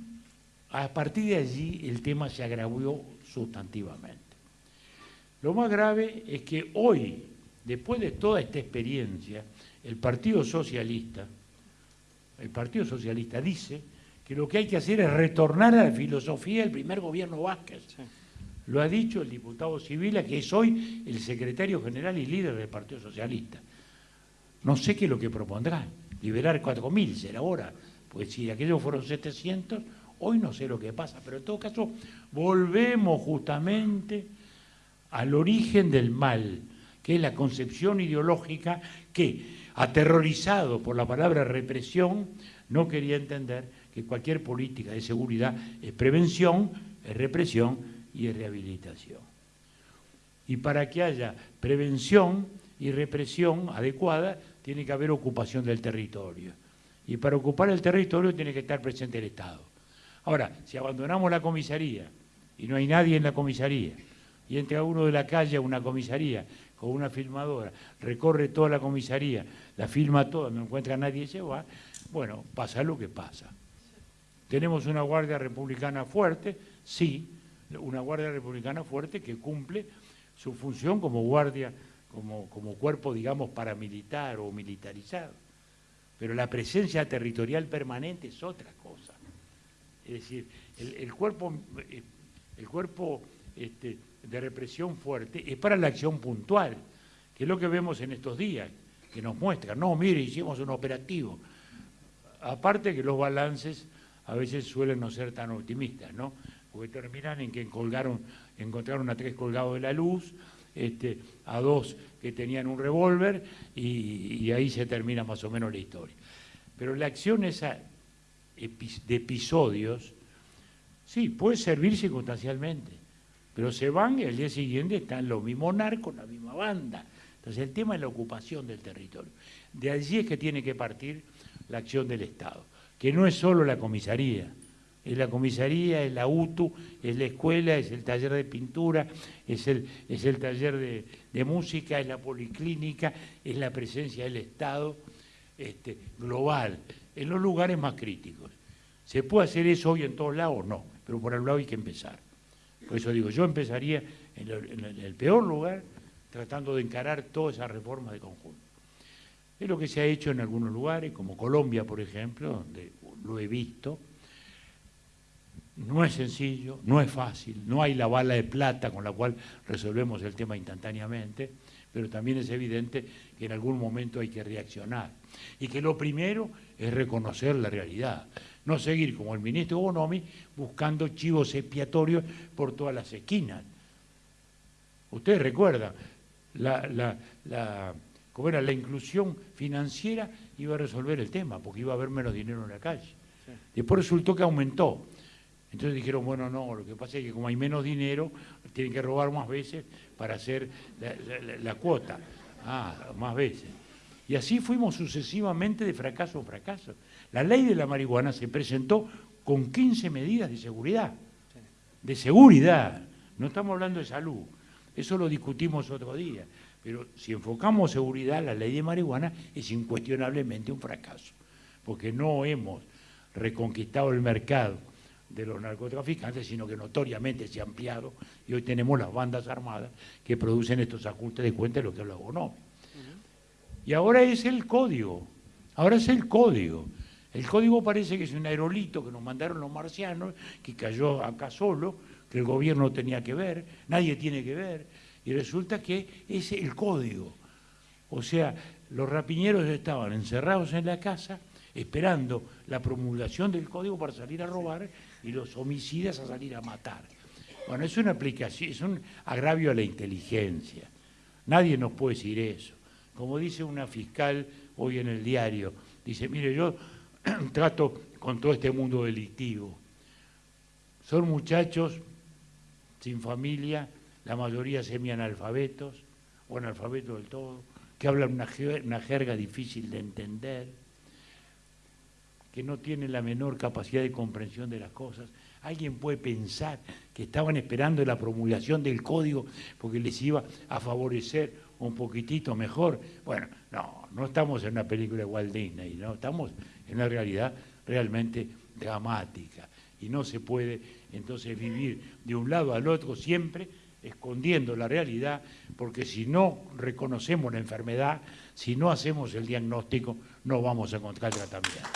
a partir de allí el tema se agravó sustantivamente. Lo más grave es que hoy, después de toda esta experiencia, el Partido Socialista, el Partido Socialista dice que lo que hay que hacer es retornar a la filosofía del primer gobierno Vázquez. Lo ha dicho el diputado Sibila, que es hoy el secretario general y líder del Partido Socialista. No sé qué es lo que propondrá. Liberar 4.000 será ahora. Pues si aquellos fueron 700, hoy no sé lo que pasa. Pero en todo caso, volvemos justamente al origen del mal, que es la concepción ideológica que, aterrorizado por la palabra represión, no quería entender que cualquier política de seguridad es prevención, es represión y es rehabilitación. Y para que haya prevención y represión adecuada, tiene que haber ocupación del territorio. Y para ocupar el territorio tiene que estar presente el Estado. Ahora, si abandonamos la comisaría y no hay nadie en la comisaría, y entra uno de la calle a una comisaría con una filmadora, recorre toda la comisaría, la filma toda, no encuentra a nadie y se va, bueno, pasa lo que pasa. ¿Tenemos una Guardia Republicana fuerte? Sí, una Guardia Republicana fuerte que cumple su función como guardia, como, como cuerpo, digamos, paramilitar o militarizado. Pero la presencia territorial permanente es otra cosa. Es decir, el, cuerpo eh, el cuerpo este, de represión fuerte es para la acción puntual, que es lo que vemos en estos días, que nos muestra, no, mire, hicimos un operativo. Aparte que los balances a veces suelen no ser tan optimistas, ¿no? Porque terminan en que colgaron, encontraron a tres colgados de la luz, este, a dos que tenían un revólver y, ahí se termina más o menos la historia. Pero la acción esa de episodios, sí, puede servir circunstancialmente, pero se van y al día siguiente están los mismos narcos, la misma banda. Entonces el tema es la ocupación del territorio. De allí es que tiene que partir la acción del Estado, que no es solo la comisaría, es la comisaría, es la UTU, es la escuela, es el taller de pintura, es el, es el taller de, música, es la policlínica, es la presencia del Estado este, global, en los lugares más críticos. ¿Se puede hacer eso hoy en todos lados? No, pero por algún lado hay que empezar. Por eso digo, yo empezaría en el, peor lugar tratando de encarar toda esa reforma de conjunto. Es lo que se ha hecho en algunos lugares, como Colombia, por ejemplo, donde lo he visto. No es sencillo, no es fácil, no hay la bala de plata con la cual resolvemos el tema instantáneamente, pero también es evidente que en algún momento hay que reaccionar. Y que lo primero es reconocer la realidad no seguir como el ministro Bonomi buscando chivos expiatorios por todas las esquinas. Ustedes recuerdan, la, la, como era la inclusión financiera iba a resolver el tema, porque iba a haber menos dinero en la calle. Después resultó que aumentó. Entonces dijeron, bueno, no, lo que pasa es que como hay menos dinero, tienen que robar más veces para hacer la cuota. Ah, más veces. Y así fuimos sucesivamente de fracaso a fracaso. La ley de la marihuana se presentó con 15 medidas de seguridad. De seguridad. No estamos hablando de salud. Eso lo discutimos otro día. Pero si enfocamos seguridad, la ley de marihuana es incuestionablemente un fracaso. Porque no hemos reconquistado el mercado de los narcotraficantes, sino que notoriamente se ha ampliado y hoy tenemos las bandas armadas que producen estos ajustes de cuenta de lo que habla Bonomi. Y ahora es el código, ahora es el código. El código parece que es un aerolito que nos mandaron los marcianos, que cayó acá solo, que el gobierno tenía que ver, nadie tiene que ver, y resulta que es el código. O sea, los rapiñeros estaban encerrados en la casa esperando la promulgación del código para salir a robar y los homicidas a salir a matar. Bueno, es una aplicación, es un agravio a la inteligencia. Nadie nos puede decir eso. Como dice una fiscal hoy en el diario, dice, mire, yo trato con todo este mundo delictivo. Son muchachos sin familia, la mayoría semianalfabetos o analfabetos del todo, que hablan una, una jerga difícil de entender, que no tienen la menor capacidad de comprensión de las cosas. Alguien puede pensar que estaban esperando la promulgación del código porque les iba a favorecer un poquitito mejor. Bueno, no, no estamos en una película de Walt Disney, no, estamos en una realidad realmente dramática. Y no se puede entonces vivir de un lado al otro siempre escondiendo la realidad, porque si no reconocemos la enfermedad, si no hacemos el diagnóstico, no vamos a encontrar tratamiento.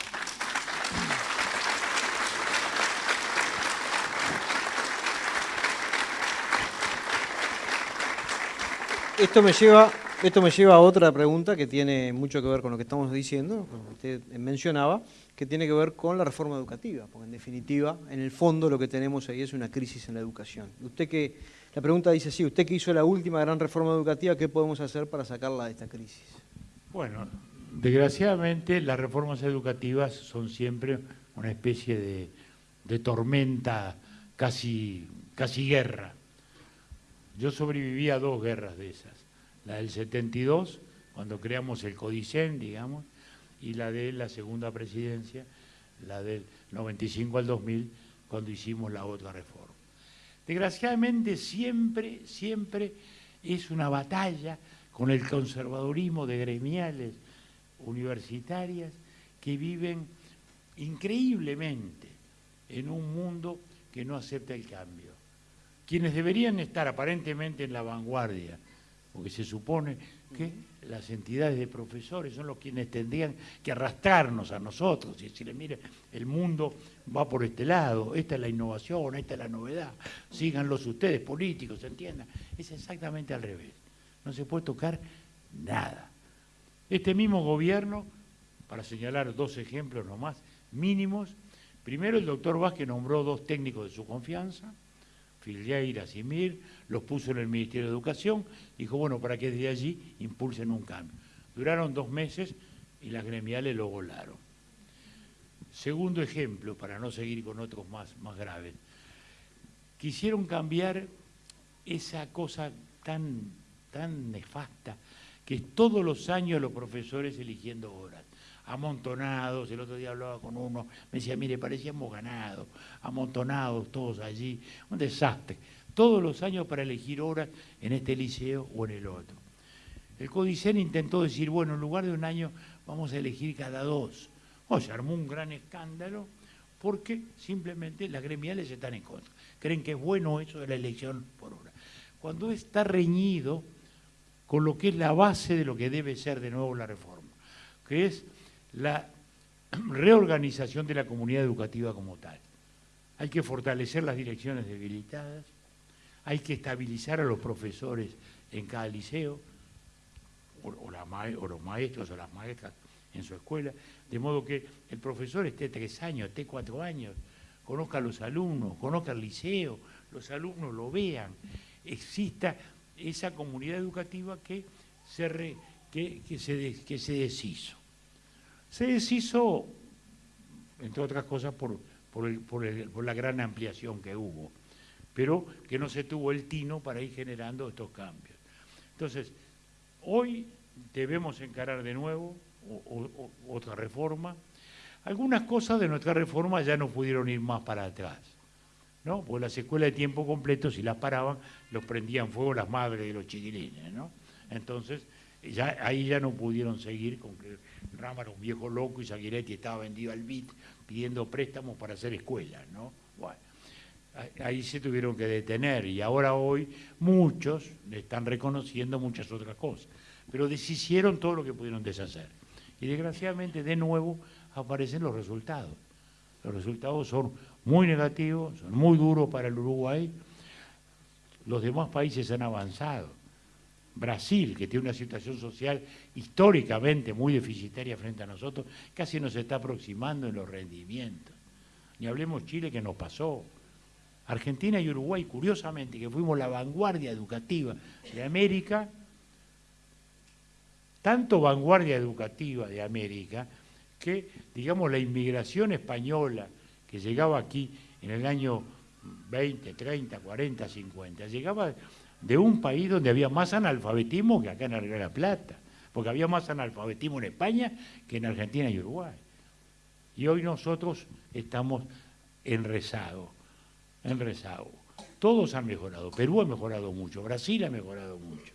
Esto me lleva, esto me lleva a otra pregunta que tiene mucho que ver con lo que estamos diciendo, como usted mencionaba, que tiene que ver con la reforma educativa, porque en definitiva, en el fondo lo que tenemos ahí es una crisis en la educación. Usted que, la pregunta dice así, usted que hizo la última gran reforma educativa, ¿qué podemos hacer para sacarla de esta crisis? Bueno, desgraciadamente las reformas educativas son siempre una especie de, de tormenta, casi, casi guerra yo sobreviví a dos guerras de esas, la del 72, cuando creamos el Codicen, digamos, y la de la segunda presidencia, la del 95 al 2000, cuando hicimos la otra reforma. Desgraciadamente siempre, siempre es una batalla con el conservadurismo de gremiales universitarias que viven increíblemente en un mundo que no acepta el cambio. Quienes deberían estar aparentemente en la vanguardia, porque se supone que las entidades de profesores son los quienes tendrían que arrastrarnos a nosotros y decirle, mire, el mundo va por este lado, esta es la innovación, esta es la novedad, síganlos ustedes, políticos, entiendan. Es exactamente al revés. No se puede tocar nada. Este mismo gobierno, para señalar dos ejemplos nomás, mínimos, primero el doctor Vázquez nombró dos técnicos de su confianza, Filgueira, Simir, los puso en el Ministerio de Educación, dijo, bueno, para que desde allí impulsen un cambio. Duraron dos meses y las gremiales lo volaron. Segundo ejemplo, para no seguir con otros más, más graves, quisieron cambiar esa cosa tan, tan nefasta que es todos los años los profesores eligiendo horas amontonados, el otro día hablaba con uno, me decía, mire, parecíamos ganados, amontonados todos allí, un desastre, todos los años para elegir horas en este liceo o en el otro. El Codicen intentó decir, bueno, en lugar de un año vamos a elegir cada dos. O se armó un gran escándalo porque simplemente las gremiales están en contra. Creen que es bueno eso de la elección por hora. Cuando está reñido con lo que es la base de lo que debe ser de nuevo la reforma, que es la reorganización de la comunidad educativa como tal. Hay que fortalecer las direcciones debilitadas, hay que estabilizar a los profesores en cada liceo, o, los maestros o las maestras en su escuela, de modo que el profesor esté tres años, esté cuatro años, conozca a los alumnos, conozca el liceo, los alumnos lo vean, exista esa comunidad educativa que se, que se, que se deshizo. Se deshizo, entre otras cosas, por, por, la gran ampliación que hubo, pero que no se tuvo el tino para ir generando estos cambios. Entonces, hoy debemos encarar de nuevo otra reforma. Algunas cosas de nuestra reforma ya no pudieron ir más para atrás, ¿no? Porque las escuelas de tiempo completo, si las paraban, los prendían fuego las madres de los chiquilines, ¿no? Entonces, ya, ahí ya no pudieron seguir con que Rama era un viejo loco y Zaguiretti estaba vendido al BIT pidiendo préstamos para hacer escuelas, ¿no? Bueno, ahí se tuvieron que detener y ahora hoy muchos están reconociendo muchas otras cosas, pero deshicieron todo lo que pudieron deshacer. Y desgraciadamente de nuevo aparecen los resultados. Los resultados son muy negativos, son muy duros para el Uruguay. Los demás países han avanzado Brasil, que tiene una situación social históricamente muy deficitaria frente a nosotros, casi nos está aproximando en los rendimientos. Ni hablemos Chile que nos pasó. Argentina y Uruguay, curiosamente, que fuimos la vanguardia educativa de América, tanto vanguardia educativa de América, que, digamos, la inmigración española que llegaba aquí en el año 20, 30, 40, 50, llegaba de un país donde había más analfabetismo que acá en de La Plata, porque había más analfabetismo en España que en Argentina y Uruguay. Y hoy nosotros estamos en rezago, en rezago. Todos han mejorado, Perú ha mejorado mucho, Brasil ha mejorado mucho,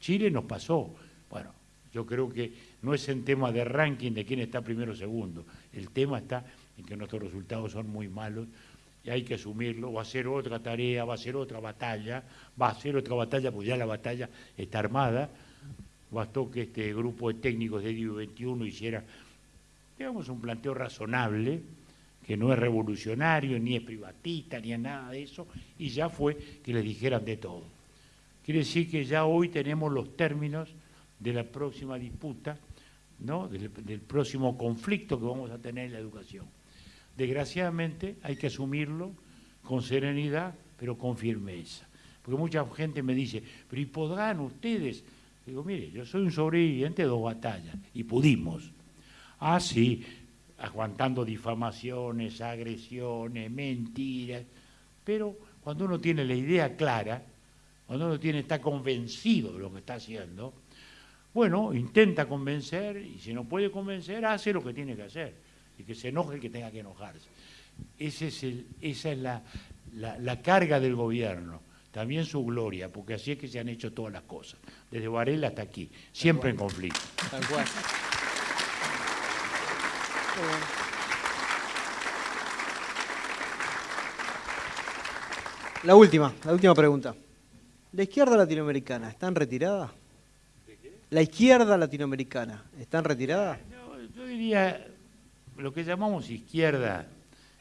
Chile nos pasó. Bueno, yo creo que no es en tema de ranking de quién está primero o segundo, el tema está en que nuestros resultados son muy malos y hay que asumirlo, va a ser otra tarea, va a ser otra batalla, va a ser otra batalla, porque ya la batalla está armada. Bastó que este grupo de técnicos de DIU 21 hiciera, digamos, un planteo razonable, que no es revolucionario, ni es privatista, ni es nada de eso, y ya fue que les dijeran de todo. Quiere decir que ya hoy tenemos los términos de la próxima disputa, ¿no? del, del próximo conflicto que vamos a tener en la educación. Desgraciadamente hay que asumirlo con serenidad, pero con firmeza. Porque mucha gente me dice, pero ¿y podrán ustedes? Digo, mire, yo soy un sobreviviente de dos batallas y pudimos. Ah, sí, aguantando difamaciones, agresiones, mentiras, pero cuando uno tiene la idea clara, cuando uno tiene, está convencido de lo que está haciendo, bueno, intenta convencer y si no puede convencer, hace lo que tiene que hacer y que se enoje el que tenga que enojarse. Ese es el, esa es la, la, carga del gobierno, también su gloria, porque así es que se han hecho todas las cosas, desde Varela hasta aquí, siempre en conflicto. Tal cual. La última, la última pregunta. ¿La izquierda latinoamericana está en retirada? ¿La izquierda latinoamericana está en retirada? yo diría, lo que llamamos izquierda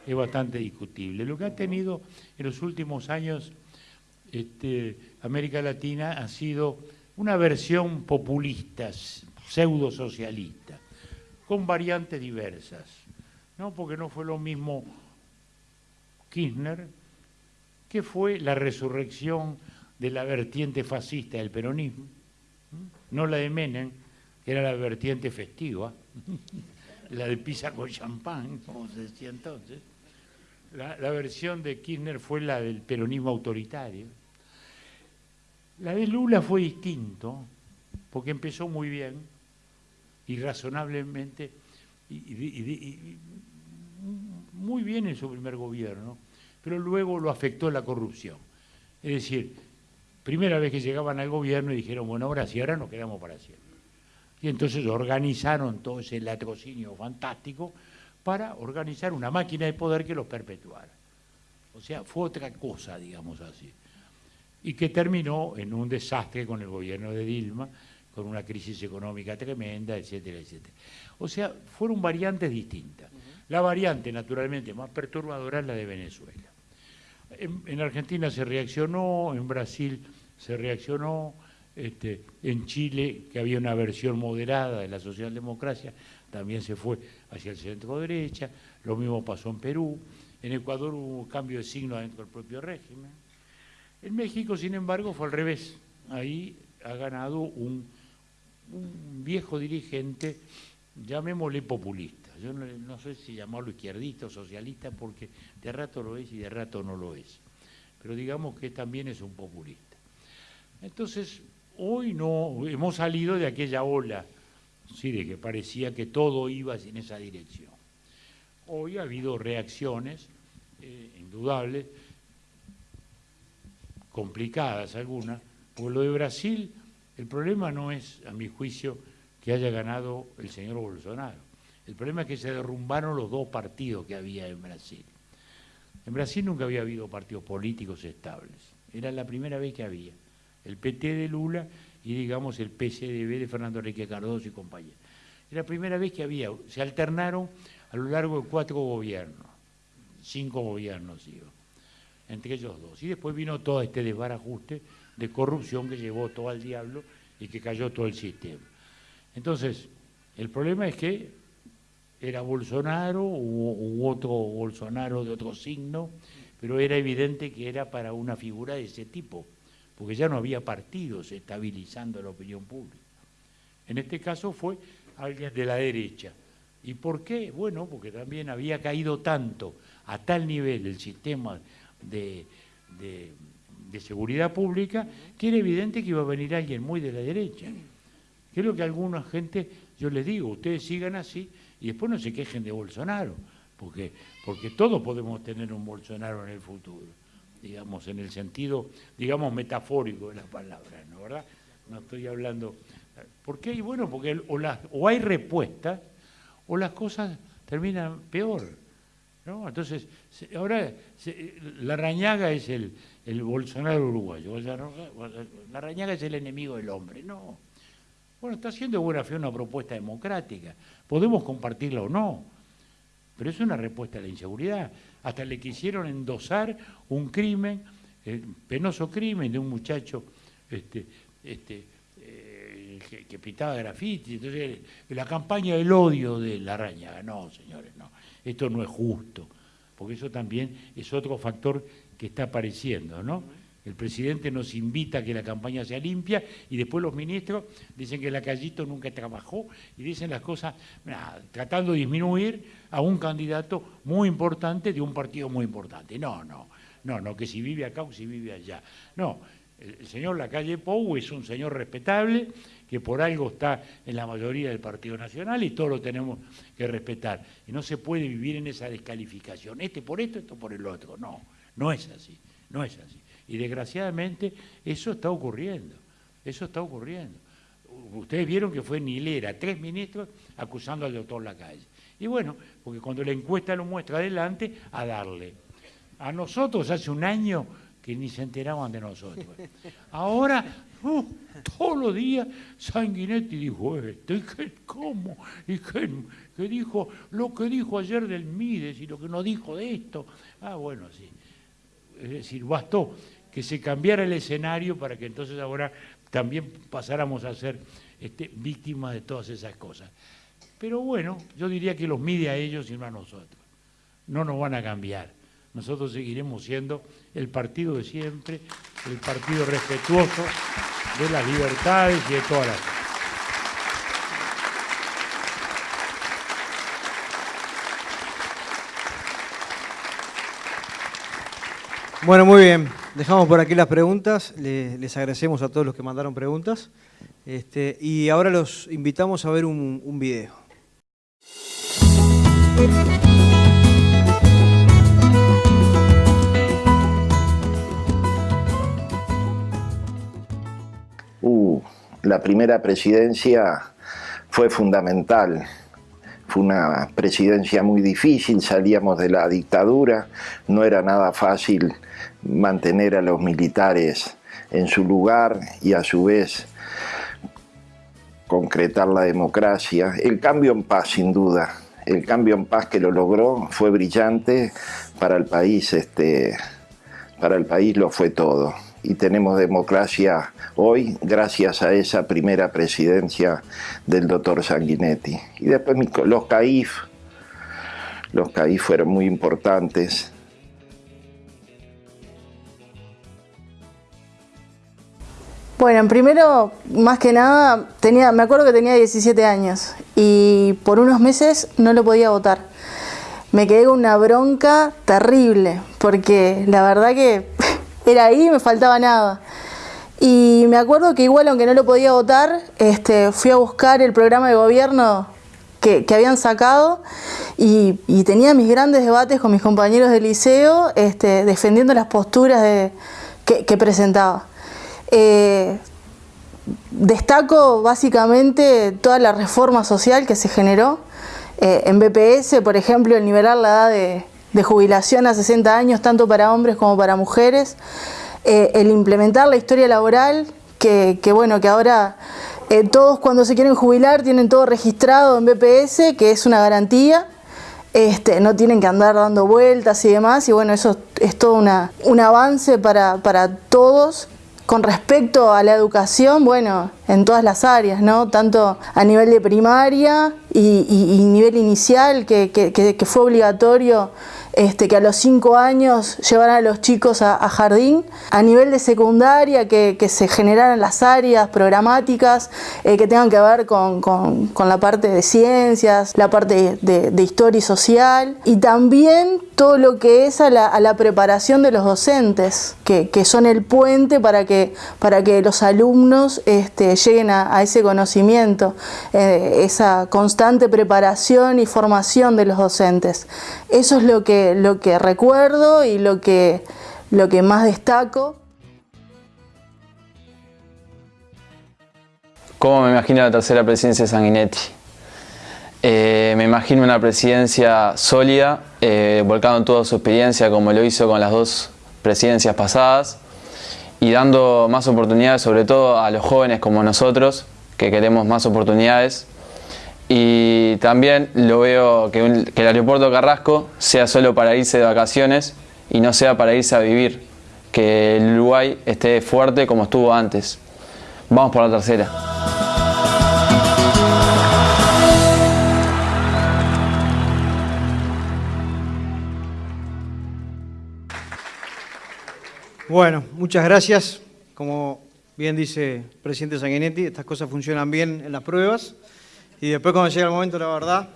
es bastante discutible. Lo que ha tenido en los últimos años este, América Latina ha sido una versión populista, pseudo socialista, con variantes diversas, ¿no? porque no fue lo mismo Kirchner, que fue la resurrección de la vertiente fascista del peronismo, no la de Menem, que era la vertiente festiva, la de pizza con champán, como se decía entonces. La, la, versión de Kirchner fue la del peronismo autoritario. La de Lula fue distinto, porque empezó muy bien y razonablemente, y, muy bien en su primer gobierno, pero luego lo afectó la corrupción. Es decir, primera vez que llegaban al gobierno y dijeron, bueno, ahora sí, ahora nos quedamos para siempre. Y entonces organizaron todo ese latrocinio fantástico para organizar una máquina de poder que los perpetuara. O sea, fue otra cosa, digamos así. Y que terminó en un desastre con el gobierno de Dilma, con una crisis económica tremenda, etcétera, etcétera. O sea, fueron variantes distintas. La variante, naturalmente, más perturbadora es la de Venezuela. En, Argentina se reaccionó, en Brasil se reaccionó, este, en Chile, que había una versión moderada de la socialdemocracia, también se fue hacia el centro derecha, lo mismo pasó en Perú, en Ecuador hubo un cambio de signo dentro del propio régimen. En México, sin embargo, fue al revés. Ahí ha ganado un, un viejo dirigente, llamémosle populista. Yo no, sé si llamarlo izquierdista o socialista, porque de rato lo es y de rato no lo es. Pero digamos que también es un populista. Entonces, hoy no hemos salido de aquella ola, sí, de que parecía que todo iba en esa dirección. Hoy ha habido reacciones eh, indudables, complicadas algunas, porque lo de Brasil, el problema no es, a mi juicio, que haya ganado el señor Bolsonaro. El problema es que se derrumbaron los dos partidos que había en Brasil. En Brasil nunca había habido partidos políticos estables. Era la primera vez que había. El PT de Lula y, digamos, el PCDB de Fernando Enrique Cardoso y compañía. Era la primera vez que había. Se alternaron a lo largo de cuatro gobiernos. Cinco gobiernos, digo. Entre ellos dos. Y después vino todo este desbarajuste de corrupción que llevó todo al diablo y que cayó todo el sistema. Entonces, el problema es que era Bolsonaro u, otro Bolsonaro de otro signo, pero era evidente que era para una figura de ese tipo, porque ya no había partidos estabilizando la opinión pública. En este caso fue alguien de la derecha. ¿Y por qué? Bueno, porque también había caído tanto a tal nivel el sistema de, de seguridad pública que era evidente que iba a venir alguien muy de la derecha. Lo que alguna gente, yo les digo, ustedes sigan así y después no se quejen de Bolsonaro, porque, porque todos podemos tener un Bolsonaro en el futuro, digamos, en el sentido, digamos, metafórico de las palabras, ¿no verdad? No estoy hablando... ¿Por qué? Y bueno, porque o, o hay respuestas o las cosas terminan peor. ¿no? Entonces, ahora la rañaga es el, el Bolsonaro uruguayo, la rañaga es el enemigo del hombre, no. Bueno, está haciendo buena fe una propuesta democrática. Podemos compartirla o no, pero es una respuesta a la inseguridad. Hasta le quisieron endosar un crimen, eh, penoso crimen de un muchacho este, este, eh, que, pitaba graffiti. Entonces, la campaña del odio de la araña. No, señores, no. Esto no es justo, porque eso también es otro factor que está apareciendo, ¿no? El presidente nos invita a que la campaña sea limpia y después los ministros dicen que la Callito nunca trabajó y dicen las cosas tratando de disminuir a un candidato muy importante de un partido muy importante. No, no, no, no, que si vive acá o si vive allá. No, el señor Lacalle Pou es un señor respetable que por algo está en la mayoría del Partido Nacional y todos lo tenemos que respetar. Y no se puede vivir en esa descalificación, este por esto, esto por el otro. No, no es así, no es así. Y desgraciadamente eso está ocurriendo, eso está ocurriendo. Ustedes vieron que fue Nilera, tres ministros acusando al doctor Lacalle. Y bueno, porque cuando la encuesta lo muestra adelante, a darle. A nosotros hace un año que ni se enteraban de nosotros. Ahora, uh, todos los días, Sanguinetti dijo esto, y qué, cómo, y qué, que dijo lo que dijo ayer del Mides y lo que nos dijo de esto. Ah, bueno, sí. Es decir, bastó que se cambiara el escenario para que entonces ahora también pasáramos a ser este, víctimas de todas esas cosas. Pero bueno, yo diría que los mide a ellos y no a nosotros. No nos van a cambiar. Nosotros seguiremos siendo el partido de siempre, el partido respetuoso de las libertades y de todas las Bueno, muy bien. Dejamos por aquí las preguntas. Les, agradecemos a todos los que mandaron preguntas. Este, y ahora los invitamos a ver un, un video. Uh, la primera presidencia fue fundamental. Fue una presidencia muy difícil, salíamos de la dictadura, no era nada fácil mantener a los militares en su lugar y a su vez concretar la democracia. El cambio en paz, sin duda, el cambio en paz que lo logró fue brillante para el país, este, para el país lo fue todo. Y tenemos democracia hoy gracias a esa primera presidencia del doctor Sanguinetti. Y después los CAIF, los CAIF fueron muy importantes. Bueno, primero, más que nada, tenía, me acuerdo que tenía 17 años y por unos meses no lo podía votar. Me quedé con una bronca terrible, porque la verdad que era ahí me faltaba nada. Y me acuerdo que igual, aunque no lo podía votar, este, fui a buscar el programa de gobierno que, habían sacado y, tenía mis grandes debates con mis compañeros del liceo este, defendiendo las posturas que presentaba. Eh, destaco básicamente toda la reforma social que se generó. Eh, en BPS, por ejemplo, el nivelar la edad de, jubilación a 60 años, tanto para hombres como para mujeres. Eh, el implementar la historia laboral, que, bueno, que ahora todos cuando se quieren jubilar tienen todo registrado en BPS, que es una garantía. Este, no tienen que andar dando vueltas y demás, y bueno, eso es todo un avance para, para todos con respecto a la educación, bueno, en todas las áreas, ¿no? Tanto a nivel de primaria y, nivel inicial, que, fue obligatorio este, que a los cinco años llevaran a los chicos a, jardín, a nivel de secundaria, que, se generaran las áreas programáticas eh, que tengan que ver con, la parte de ciencias, la parte de, historia y social, y también todo lo que es a la, preparación de los docentes, que, son el puente para que, para que los alumnos este, lleguen a, ese conocimiento, eh, esa constante preparación y formación de los docentes. Eso es lo que, lo que recuerdo y lo que, lo que más destaco. ¿Cómo me imagino la tercera presidencia de Sanguinetti? Eh, me imagino una presidencia sólida, eh, volcado en toda su experiencia como lo hizo con las dos presidencias pasadas y dando más oportunidades sobre todo a los jóvenes como nosotros que queremos más oportunidades y también lo veo que, el aeropuerto Carrasco sea solo para irse de vacaciones y no sea para irse a vivir, que el Uruguay esté fuerte como estuvo antes. Vamos por la tercera. Bueno, muchas gracias. Como bien dice el presidente Sanguinetti, estas cosas funcionan bien en las pruebas. Y después cuando llega el momento, la verdad,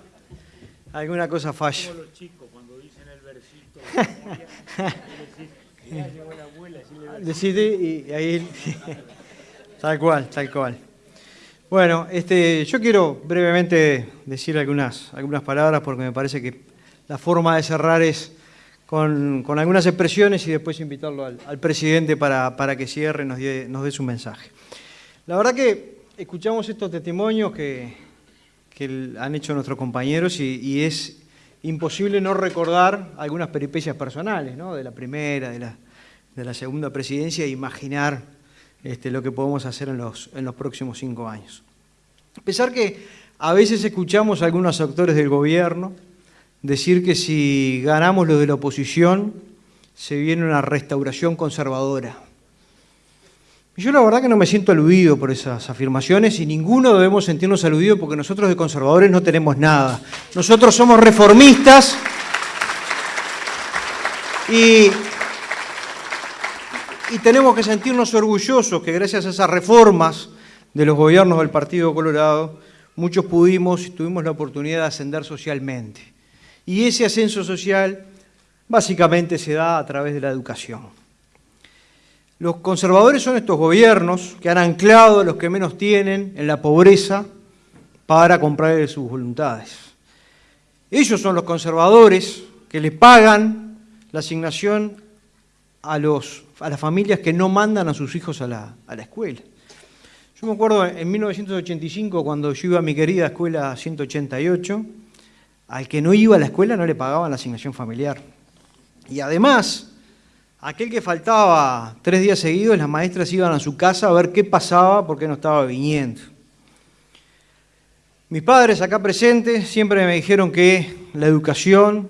alguna cosa falla. Como los chicos cuando dicen el versito de y ahí... tal cual, tal cual. Bueno, este, yo quiero brevemente decir algunas, algunas palabras porque me parece que la forma de cerrar es con, algunas expresiones y después invitarlo al, presidente para, para, que cierre y nos dé, nos dé su mensaje. La verdad que escuchamos estos testimonios que, que han hecho nuestros compañeros y, es imposible no recordar algunas peripecias personales, ¿no? de la primera, de la, de la segunda presidencia e imaginar este, lo que podemos hacer en los, en los próximos cinco años. A pesar que a veces escuchamos a algunos actores del gobierno decir que si ganamos lo de la oposición, se viene una restauración conservadora. Yo la verdad que no me siento aludido por esas afirmaciones y ninguno debemos sentirnos aludidos porque nosotros de conservadores no tenemos nada. Nosotros somos reformistas y, y tenemos que sentirnos orgullosos que gracias a esas reformas de los gobiernos del Partido Colorado, muchos pudimos y tuvimos la oportunidad de ascender socialmente. Y ese ascenso social básicamente se da a través de la educación. Los conservadores son estos gobiernos que han anclado a los que menos tienen en la pobreza para comprar sus voluntades. Ellos son los conservadores que le pagan la asignación a, las familias que no mandan a sus hijos a la, a la escuela. Yo me acuerdo en 1985, cuando yo iba a mi querida escuela 188, al que no iba a la escuela no le pagaban la asignación familiar. Y además, Aquel que faltaba tres días seguidos, las maestras iban a su casa a ver qué pasaba porque no estaba viniendo. Mis padres acá presentes siempre me dijeron que la educación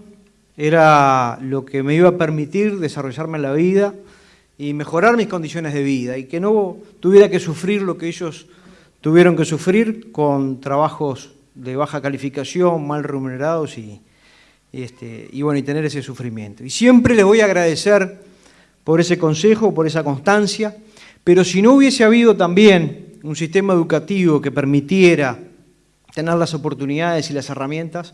era lo que me iba a permitir desarrollarme en la vida y mejorar mis condiciones de vida y que no tuviera que sufrir lo que ellos tuvieron que sufrir con trabajos de baja calificación, mal remunerados y, este, y, bueno, y tener ese sufrimiento. Y siempre les voy a agradecer por ese consejo, por esa constancia, pero si no hubiese habido también un sistema educativo que permitiera tener las oportunidades y las herramientas,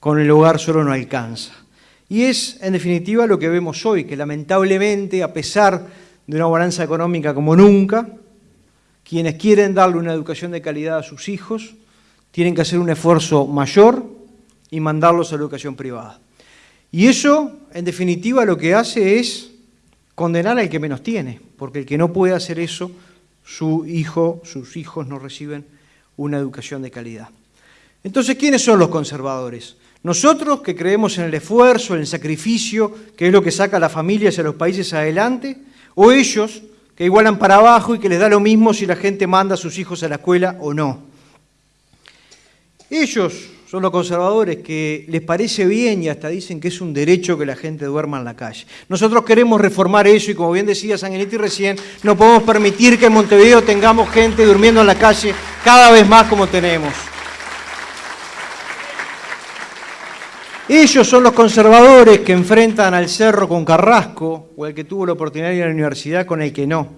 con el hogar solo no alcanza. Y es, en definitiva, lo que vemos hoy, que lamentablemente, a pesar de una bonanza económica como nunca, quienes quieren darle una educación de calidad a sus hijos tienen que hacer un esfuerzo mayor y mandarlos a la educación privada. Y eso, en definitiva, lo que hace es condenar al que menos tiene, porque el que no puede hacer eso, su hijo, sus hijos no reciben una educación de calidad. Entonces, ¿quiénes son los conservadores? Nosotros que creemos en el esfuerzo, en el sacrificio, que es lo que saca a las familias y a los países adelante, o ellos que igualan para abajo y que les da lo mismo si la gente manda a sus hijos a la escuela o no. Ellos son los conservadores que les parece bien y hasta dicen que es un derecho que la gente duerma en la calle. Nosotros queremos reformar eso y como bien decía Sanguinetti recién, no podemos permitir que en Montevideo tengamos gente durmiendo en la calle cada vez más como tenemos. Ellos son los conservadores que enfrentan al cerro con Carrasco o el que tuvo la oportunidad de ir a la universidad con el que no,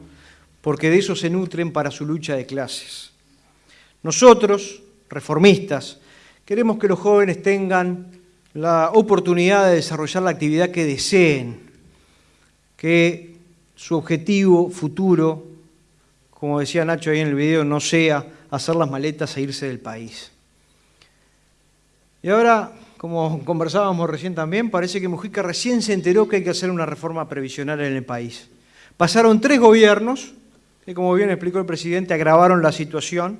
porque de eso se nutren para su lucha de clases. Nosotros, reformistas, Queremos que los jóvenes tengan la oportunidad de desarrollar la actividad que deseen, que su objetivo futuro, como decía Nacho ahí en el video, no sea hacer las maletas e irse del país. Y ahora, como conversábamos recién también, parece que Mujica recién se enteró que hay que hacer una reforma previsional en el país. Pasaron tres gobiernos, que como bien explicó el presidente, agravaron la situación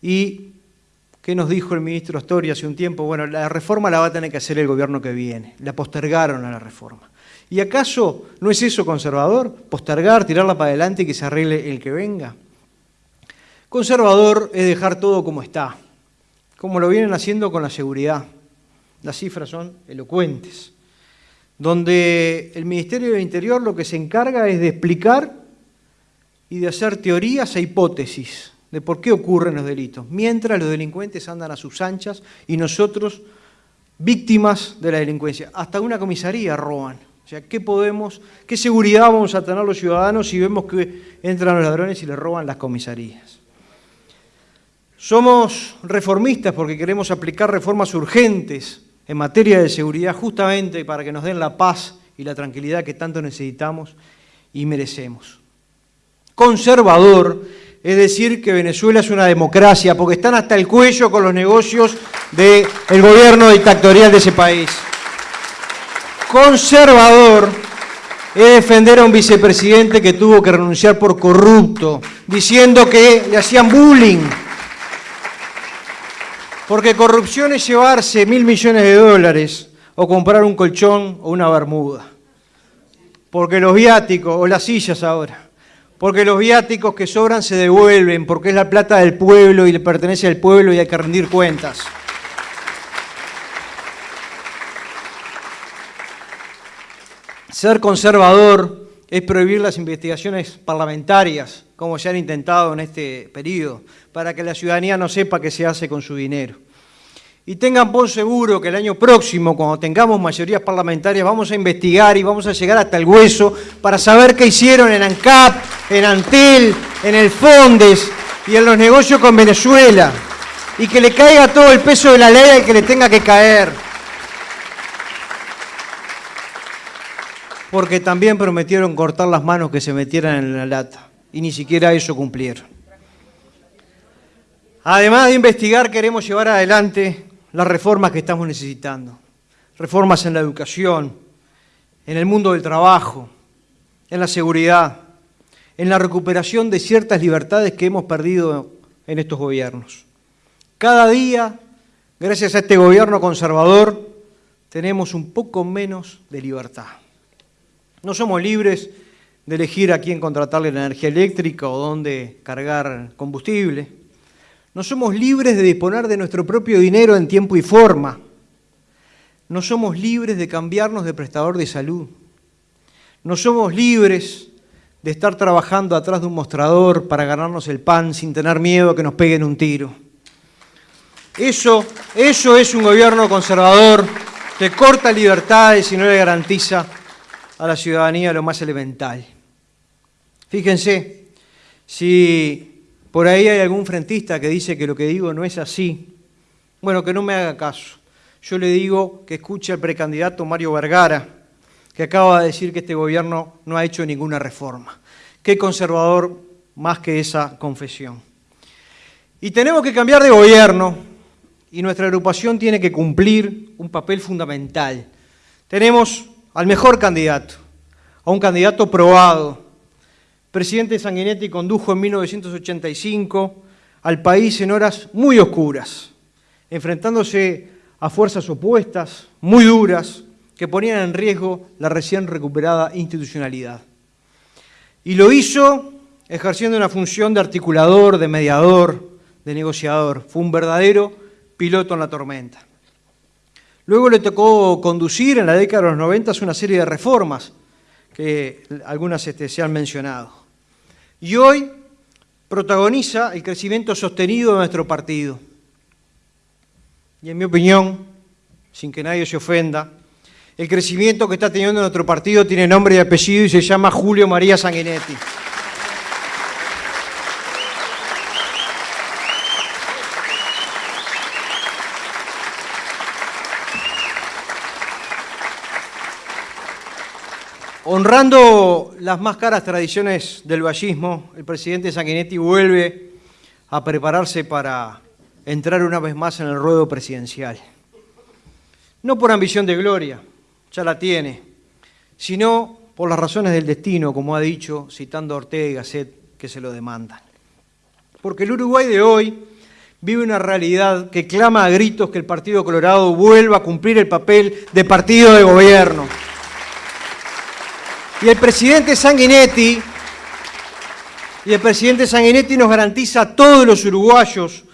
y ¿Qué nos dijo el ministro Astori hace un tiempo? Bueno, la reforma la va a tener que hacer el gobierno que viene. La postergaron a la reforma. ¿Y acaso no es eso conservador? Postergar, tirarla para adelante y que se arregle el que venga. Conservador es dejar todo como está, como lo vienen haciendo con la seguridad. Las cifras son elocuentes. Donde el Ministerio del Interior lo que se encarga es de explicar y de hacer teorías e hipótesis de por qué ocurren los delitos, mientras los delincuentes andan a sus anchas y nosotros víctimas de la delincuencia. Hasta una comisaría roban. O sea, ¿qué podemos, qué seguridad vamos a tener los ciudadanos si vemos que entran los ladrones y les roban las comisarías? Somos reformistas porque queremos aplicar reformas urgentes en materia de seguridad justamente para que nos den la paz y la tranquilidad que tanto necesitamos y merecemos. Conservador es decir que Venezuela es una democracia, porque están hasta el cuello con los negocios del gobierno dictatorial de ese país. Conservador es defender a un vicepresidente que tuvo que renunciar por corrupto, diciendo que le hacían bullying. Porque corrupción es llevarse mil millones de dólares o comprar un colchón o una bermuda. porque los viáticos, o las sillas ahora, porque los viáticos que sobran se devuelven, porque es la plata del pueblo y le pertenece al pueblo y hay que rendir cuentas. Ser conservador es prohibir las investigaciones parlamentarias, como se han intentado en este periodo, para que la ciudadanía no sepa qué se hace con su dinero. Y tengan por seguro que el año próximo, cuando tengamos mayorías parlamentarias, vamos a investigar y vamos a llegar hasta el hueso para saber qué hicieron en ANCAP, en Antel, en el Fondes y en los negocios con Venezuela. Y que le caiga todo el peso de la ley al que le tenga que caer. porque también prometieron cortar las manos que se metieran en la lata, y ni siquiera eso cumplieron. Además de investigar, queremos llevar adelante las reformas que estamos necesitando. Reformas en la educación, en el mundo del trabajo, en la seguridad, en la recuperación de ciertas libertades que hemos perdido en estos gobiernos. Cada día, gracias a este gobierno conservador, tenemos un poco menos de libertad. No somos libres de elegir a quién contratarle la energía eléctrica o dónde cargar combustible. No somos libres de disponer de nuestro propio dinero en tiempo y forma. No somos libres de cambiarnos de prestador de salud. No somos libres de estar trabajando atrás de un mostrador para ganarnos el pan sin tener miedo a que nos peguen un tiro. Eso, eso es un gobierno conservador que corta libertades y no le garantiza a la ciudadanía lo más elemental. Fíjense, si por ahí hay algún frentista que dice que lo que digo no es así, bueno, que no me haga caso. Yo le digo que escuche al precandidato Mario Vergara, que acaba de decir que este gobierno no ha hecho ninguna reforma. Qué conservador más que esa confesión. Y tenemos que cambiar de gobierno y nuestra agrupación tiene que cumplir un papel fundamental. Tenemos al mejor candidato, a un candidato probado. Presidente Sanguinetti condujo en 1985 al país en horas muy oscuras, enfrentándose a fuerzas opuestas, muy duras, que ponían en riesgo la recién recuperada institucionalidad. Y lo hizo ejerciendo una función de articulador, de mediador, de negociador. Fue un verdadero piloto en la tormenta. Luego le tocó conducir en la década de los 90 una serie de reformas, que algunas este, se han mencionado. Y hoy protagoniza el crecimiento sostenido de nuestro partido. Y en mi opinión, sin que nadie se ofenda, el crecimiento que está teniendo nuestro partido tiene nombre y apellido y se llama Julio María Sanguinetti. Honrando las más caras tradiciones del vallismo, el presidente Sanguinetti vuelve a prepararse para entrar una vez más en el ruedo presidencial. No por ambición de gloria, ya la tiene, sino por las razones del destino, como ha dicho, citando a Ortega y Gasset, que se lo demandan. Porque el Uruguay de hoy vive una realidad que clama a gritos que el Partido Colorado vuelva a cumplir el papel de partido de gobierno. Y el presidente Sanguinetti, y el presidente Sanguinetti nos garantiza a todos los uruguayos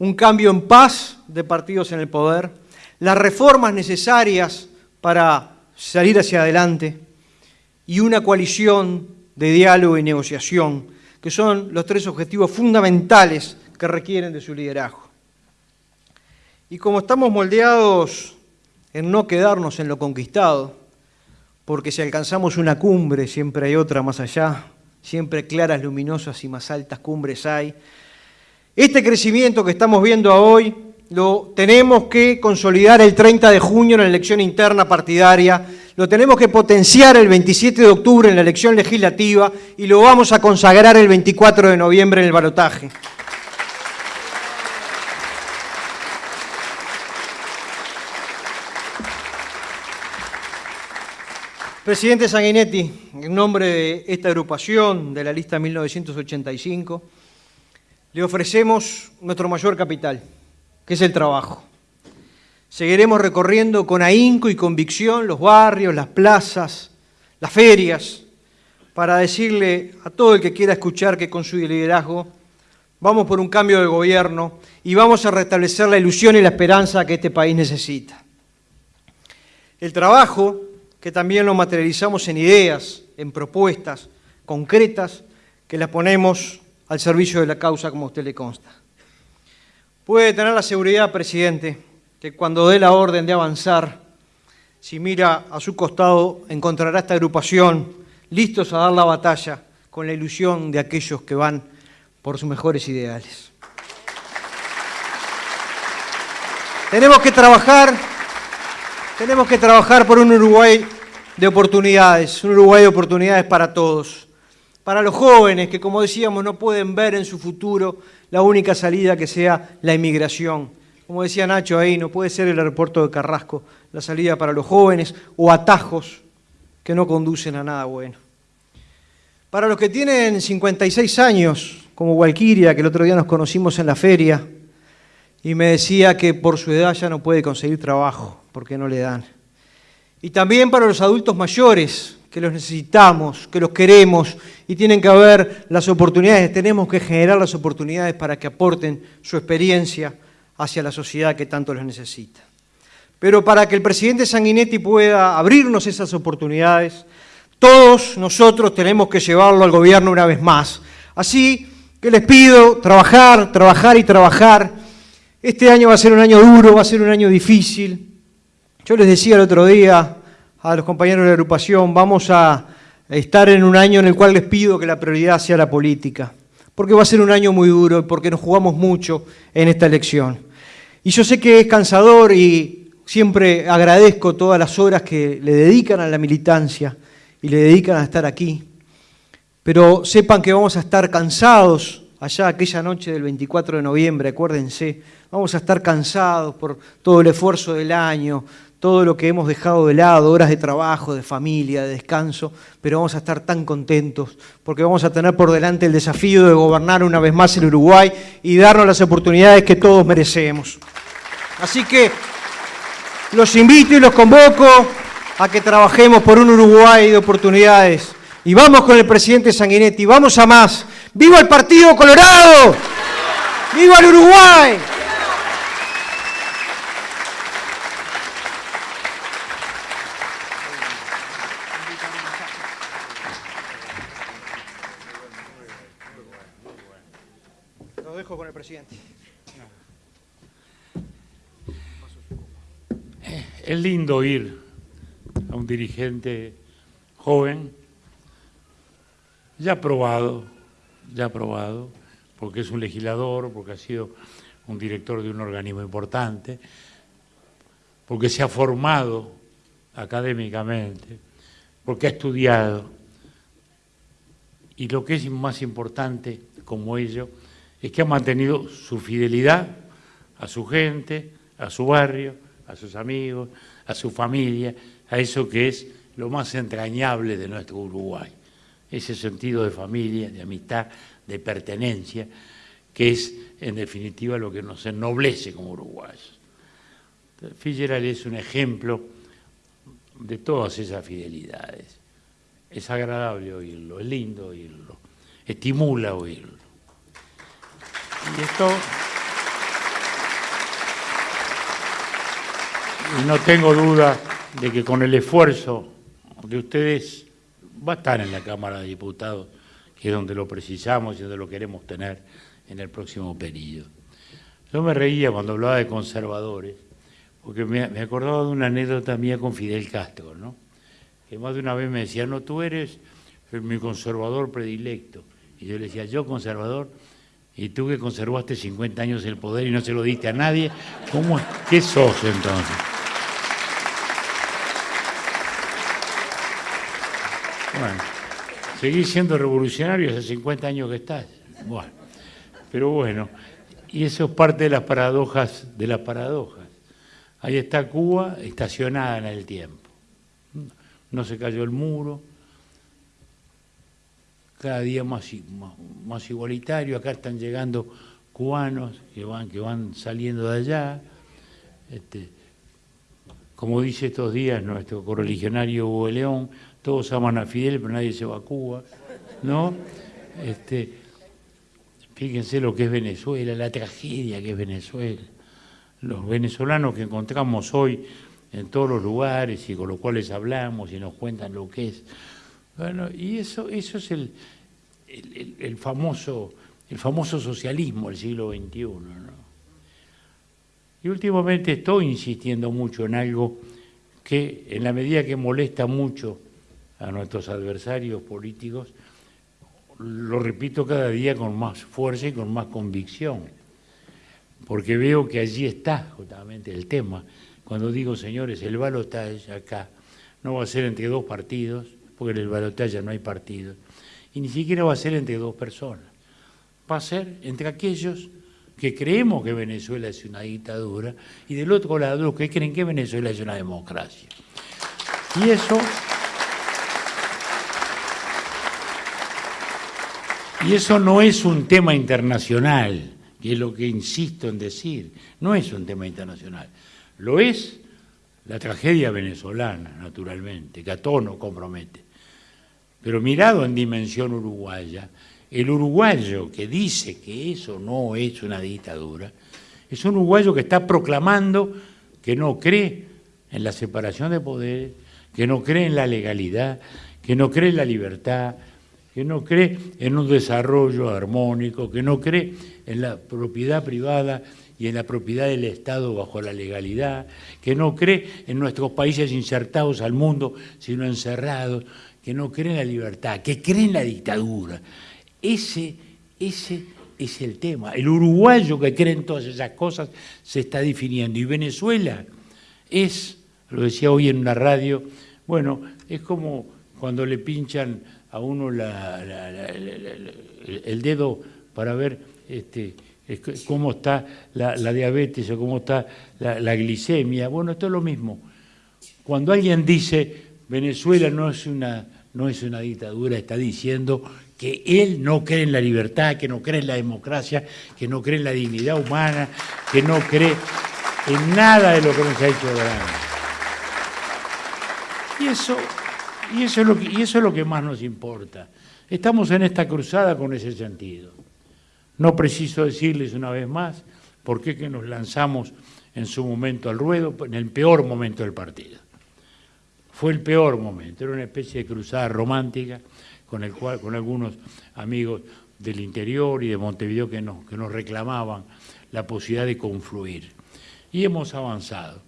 un cambio en paz de partidos en el poder, las reformas necesarias para salir hacia adelante y una coalición de diálogo y negociación, que son los tres objetivos fundamentales que requieren de su liderazgo. Y como estamos moldeados en no quedarnos en lo conquistado, porque si alcanzamos una cumbre, siempre hay otra más allá, siempre claras, luminosas y más altas cumbres hay. Este crecimiento que estamos viendo hoy lo tenemos que consolidar el 30 de junio en la elección interna partidaria, lo tenemos que potenciar el 27 de octubre en la elección legislativa y lo vamos a consagrar el 24 de noviembre en el balotaje. Presidente Sanguinetti, en nombre de esta agrupación de la lista 1985, le ofrecemos nuestro mayor capital, que es el trabajo. Seguiremos recorriendo con ahínco y convicción los barrios, las plazas, las ferias, para decirle a todo el que quiera escuchar que con su liderazgo vamos por un cambio de gobierno y vamos a restablecer la ilusión y la esperanza que este país necesita. El trabajo, que también lo materializamos en ideas, en propuestas concretas, que las ponemos al servicio de la causa como a usted le consta. Puede tener la seguridad, presidente, que cuando dé la orden de avanzar, si mira a su costado, encontrará esta agrupación listos a dar la batalla con la ilusión de aquellos que van por sus mejores ideales. Tenemos que trabajar, tenemos que trabajar por un Uruguay de oportunidades, un Uruguay de oportunidades para todos. Para los jóvenes que, como decíamos, no pueden ver en su futuro la única salida que sea la inmigración. Como decía Nacho ahí, no puede ser el aeropuerto de Carrasco la salida para los jóvenes o atajos que no conducen a nada bueno. Para los que tienen 56 años, como Walkiria, que el otro día nos conocimos en la feria, y me decía que por su edad ya no puede conseguir trabajo, porque no le dan. Y también para los adultos mayores, que los necesitamos, que los queremos, y tienen que haber las oportunidades, tenemos que generar las oportunidades para que aporten su experiencia hacia la sociedad que tanto los necesita. Pero para que el presidente Sanguinetti pueda abrirnos esas oportunidades, todos nosotros tenemos que llevarlo al gobierno una vez más. Así que les pido trabajar, trabajar y trabajar este año va a ser un año duro, va a ser un año difícil. Yo les decía el otro día a los compañeros de la agrupación, vamos a estar en un año en el cual les pido que la prioridad sea la política, porque va a ser un año muy duro y porque nos jugamos mucho en esta elección. Y yo sé que es cansador y siempre agradezco todas las horas que le dedican a la militancia y le dedican a estar aquí, pero sepan que vamos a estar cansados allá aquella noche del 24 de noviembre, acuérdense, vamos a estar cansados por todo el esfuerzo del año, todo lo que hemos dejado de lado, horas de trabajo, de familia, de descanso, pero vamos a estar tan contentos porque vamos a tener por delante el desafío de gobernar una vez más el Uruguay y darnos las oportunidades que todos merecemos. Así que los invito y los convoco a que trabajemos por un Uruguay de oportunidades. Y vamos con el presidente Sanguinetti, vamos a más. ¡Viva el Partido Colorado! ¡Viva el Uruguay! Lo dejo con el presidente. Es lindo oír a un dirigente joven, ya probado, ya aprobado, porque es un legislador, porque ha sido un director de un organismo importante, porque se ha formado académicamente, porque ha estudiado. Y lo que es más importante, como ello, es que ha mantenido su fidelidad a su gente, a su barrio, a sus amigos, a su familia, a eso que es lo más entrañable de nuestro Uruguay ese sentido de familia, de amistad, de pertenencia, que es en definitiva lo que nos ennoblece como uruguayos. Fitzgerald es un ejemplo de todas esas fidelidades. Es agradable oírlo, es lindo oírlo, estimula oírlo. Y esto... Y no tengo duda de que con el esfuerzo de ustedes va a estar en la Cámara de Diputados, que es donde lo precisamos y donde lo queremos tener en el próximo periodo. Yo me reía cuando hablaba de conservadores, porque me, acordaba de una anécdota mía con Fidel Castro, ¿no? que más de una vez me decía, no, tú eres mi conservador predilecto. Y yo le decía, yo conservador, y tú que conservaste 50 años el poder y no se lo diste a nadie, ¿cómo, ¿qué sos entonces? Bueno, seguís siendo revolucionario hace 50 años que estás. Bueno, pero bueno, y eso es parte de las paradojas de las paradojas. Ahí está Cuba estacionada en el tiempo. No se cayó el muro, cada día más, igualitario, acá están llegando cubanos que van, que van saliendo de allá. Este, como dice estos días nuestro correligionario Hugo León, todos aman a Fidel, pero nadie se va a Cuba, ¿no? Este, fíjense lo que es Venezuela, la tragedia que es Venezuela. Los venezolanos que encontramos hoy en todos los lugares y con los cuales hablamos y nos cuentan lo que es. Bueno, y eso, eso es el, el, famoso, el famoso socialismo del siglo XXI. ¿no? Y últimamente estoy insistiendo mucho en algo que, en la medida que molesta mucho a nuestros adversarios políticos, lo repito cada día con más fuerza y con más convicción, porque veo que allí está justamente el tema. Cuando digo, señores, el balotaje acá no va a ser entre dos partidos, porque en el balotaje no hay partidos, y ni siquiera va a ser entre dos personas, va a ser entre aquellos que creemos que Venezuela es una dictadura y del otro lado los que creen que Venezuela es una democracia. Y eso Y eso no es un tema internacional, que es lo que insisto en decir, no es un tema internacional. Lo es la tragedia venezolana, naturalmente, que a todos nos compromete. Pero mirado en dimensión uruguaya, el uruguayo que dice que eso no es una dictadura, es un uruguayo que está proclamando que no cree en la separación de poderes, que no cree en la legalidad, que no cree en la libertad, que no cree en un desarrollo armónico, que no cree en la propiedad privada y en la propiedad del Estado bajo la legalidad, que no cree en nuestros países insertados al mundo, sino encerrados, que no cree en la libertad, que cree en la dictadura. Ese, ese es el tema. El uruguayo que cree en todas esas cosas se está definiendo. Y Venezuela es, lo decía hoy en una radio, bueno, es como cuando le pinchan a uno el dedo para ver este, cómo está la, diabetes o cómo está la, glicemia. Bueno, esto es lo mismo. Cuando alguien dice Venezuela no es, una, no es una dictadura, está diciendo que él no cree en la libertad, que no cree en la democracia, que no cree en la dignidad humana, que no cree en nada de lo que nos ha hecho grande. Y eso y eso, es lo que, más nos importa. Estamos en esta cruzada con ese sentido. No preciso decirles una vez más por qué que nos lanzamos en su momento al ruedo, en el peor momento del partido. Fue el peor momento, era una especie de cruzada romántica con, con algunos amigos del interior y de Montevideo que nos, que nos reclamaban la posibilidad de confluir. Y hemos avanzado.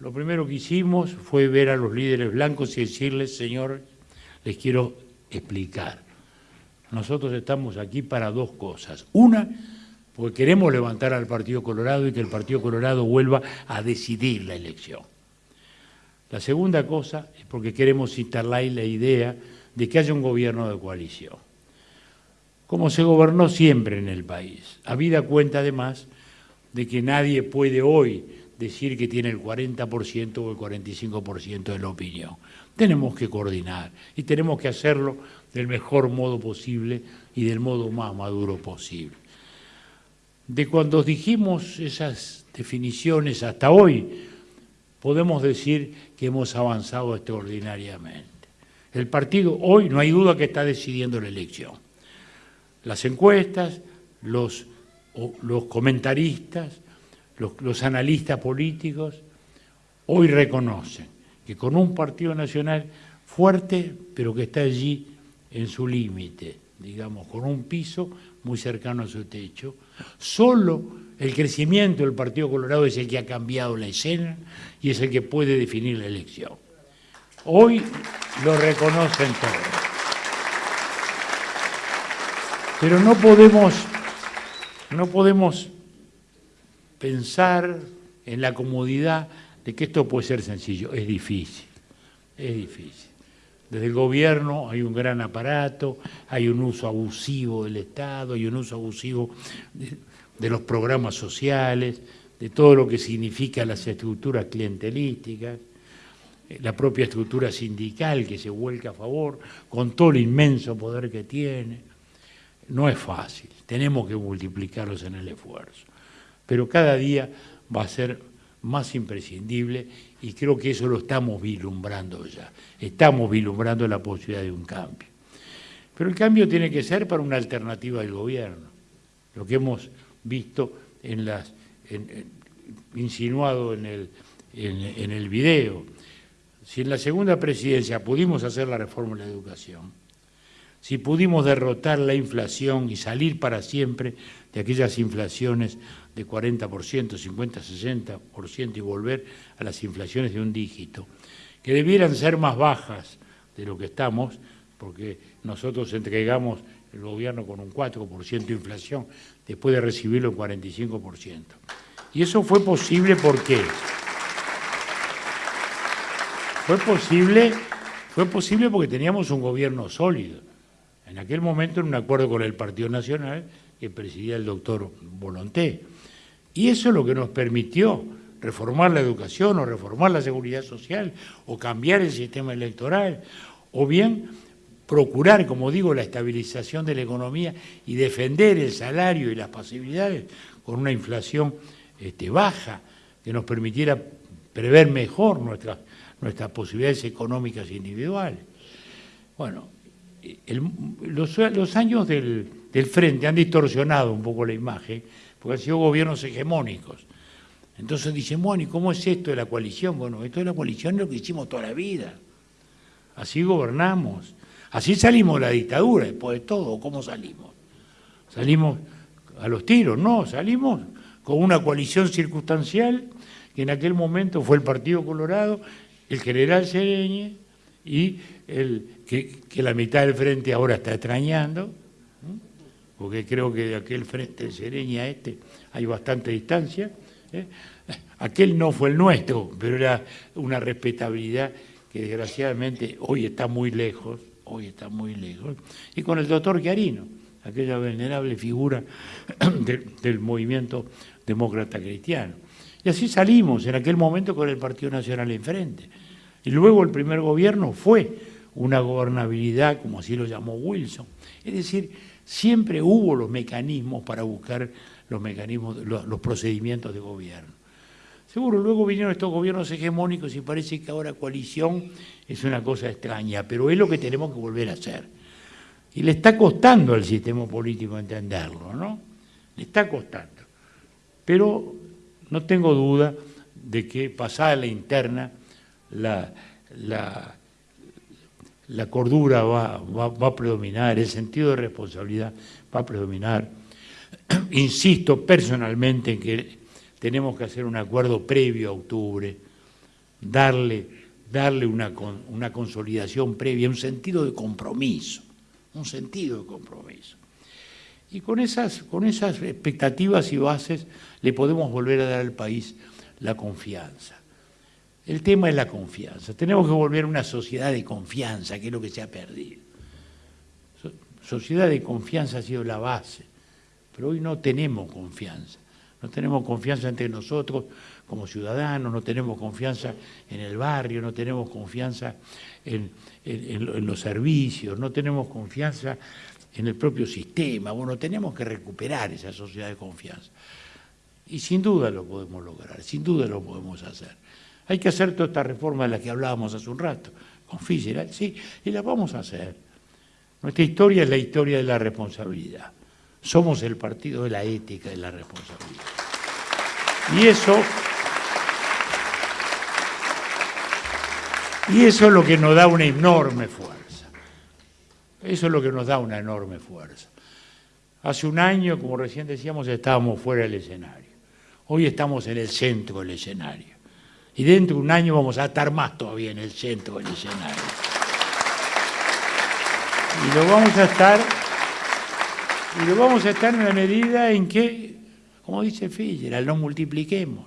Lo primero que hicimos fue ver a los líderes blancos y decirles, señor, les quiero explicar. Nosotros estamos aquí para dos cosas. Una, porque queremos levantar al Partido Colorado y que el Partido Colorado vuelva a decidir la elección. La segunda cosa es porque queremos instalar la idea de que haya un gobierno de coalición, como se gobernó siempre en el país. Habida cuenta además de que nadie puede hoy decir que tiene el 40% o el 45% de la opinión. Tenemos que coordinar y tenemos que hacerlo del mejor modo posible y del modo más maduro posible. De cuando dijimos esas definiciones hasta hoy, podemos decir que hemos avanzado extraordinariamente. El partido hoy no hay duda que está decidiendo la elección. Las encuestas, los, los comentaristas, los, analistas políticos hoy reconocen que con un partido nacional fuerte, pero que está allí en su límite, digamos, con un piso muy cercano a su techo, solo el crecimiento del Partido Colorado es el que ha cambiado la escena y es el que puede definir la elección. Hoy lo reconocen todos. Pero no podemos, no podemos pensar en la comodidad de que esto puede ser sencillo. Es difícil, es difícil. Desde el gobierno hay un gran aparato, hay un uso abusivo del Estado, hay un uso abusivo de, los programas sociales, de todo lo que significa las estructuras clientelísticas, eh, la propia estructura sindical que se vuelca a favor, con todo el inmenso poder que tiene. No es fácil, tenemos que multiplicarlos en el esfuerzo pero cada día va a ser más imprescindible y creo que eso lo estamos vislumbrando ya. Estamos vislumbrando la posibilidad de un cambio. Pero el cambio tiene que ser para una alternativa del gobierno. Lo que hemos visto en las, insinuado en el, en el video. Si en la segunda presidencia pudimos hacer la reforma de la educación, si pudimos derrotar la inflación y salir para siempre de aquellas inflaciones de 40%, 50, 60% y volver a las inflaciones de un dígito, que debieran ser más bajas de lo que estamos, porque nosotros entregamos el gobierno con un 4% de inflación, después de recibirlo en 45%. Y eso fue posible porque fue posible, fue posible porque teníamos un gobierno sólido. En aquel momento, en un acuerdo con el Partido Nacional, que presidía el doctor Volonté. Y eso es lo que nos permitió reformar la educación o reformar la seguridad social o cambiar el sistema electoral o bien procurar, como digo, la estabilización de la economía y defender el salario y las posibilidades con una inflación este, baja que nos permitiera prever mejor nuestras, nuestras posibilidades económicas individuales. Bueno, los, años del, frente han distorsionado un poco la imagen, porque han sido gobiernos hegemónicos. Entonces dicen, bueno, ¿y cómo es esto de la coalición? Bueno, esto de la coalición es lo que hicimos toda la vida. Así gobernamos. Así salimos de la dictadura, después de todo. ¿Cómo salimos? Salimos a los tiros, no, salimos con una coalición circunstancial que en aquel momento fue el Partido Colorado, el general Sereñe y el que, la mitad del frente ahora está extrañando, porque creo que de aquel frente de Sereña a este hay bastante distancia. ¿eh? Aquel no fue el nuestro, pero era una respetabilidad que desgraciadamente hoy está muy lejos, hoy está muy lejos. Y con el doctor Chiarino, aquella venerable figura del movimiento demócrata cristiano. Y así salimos en aquel momento con el Partido Nacional enfrente. Y luego el primer gobierno fue una gobernabilidad, como así lo llamó Wilson. Es decir, siempre hubo los mecanismos para buscar los mecanismos, los, procedimientos de gobierno. Seguro, luego vinieron estos gobiernos hegemónicos y parece que ahora coalición es una cosa extraña, pero es lo que tenemos que volver a hacer. Y le está costando al sistema político entenderlo, ¿no? Le está costando. Pero no tengo duda de que pasada la interna, la, la, la cordura va, a predominar, el sentido de responsabilidad va a predominar. Insisto personalmente en que tenemos que hacer un acuerdo previo a octubre, darle, darle una, una consolidación previa, un sentido de compromiso, un sentido de compromiso. Y con esas, con esas expectativas y bases le podemos volver a dar al país la confianza. El tema es la confianza. Tenemos que volver a una sociedad de confianza, que es lo que se ha perdido. Sociedad de confianza ha sido la base, pero hoy no tenemos confianza. No tenemos confianza entre nosotros como ciudadanos, no tenemos confianza en el barrio, no tenemos confianza en, los servicios, no tenemos confianza en el propio sistema. Bueno, tenemos que recuperar esa sociedad de confianza. Y sin duda lo podemos lograr, sin duda lo podemos hacer. Hay que hacer toda esta reforma de la que hablábamos hace un rato, con Fischer, sí, y la vamos a hacer. Nuestra historia es la historia de la responsabilidad. Somos el partido de la ética y la responsabilidad. Y eso, y eso es lo que nos da una enorme fuerza. Eso es lo que nos da una enorme fuerza. Hace un año, como recién decíamos, estábamos fuera del escenario. Hoy estamos en el centro del escenario y dentro de un año vamos a estar más todavía en el centro del escenario. Y lo vamos a estar, y lo vamos a estar en la medida en que, como dice Fischer, no multipliquemos,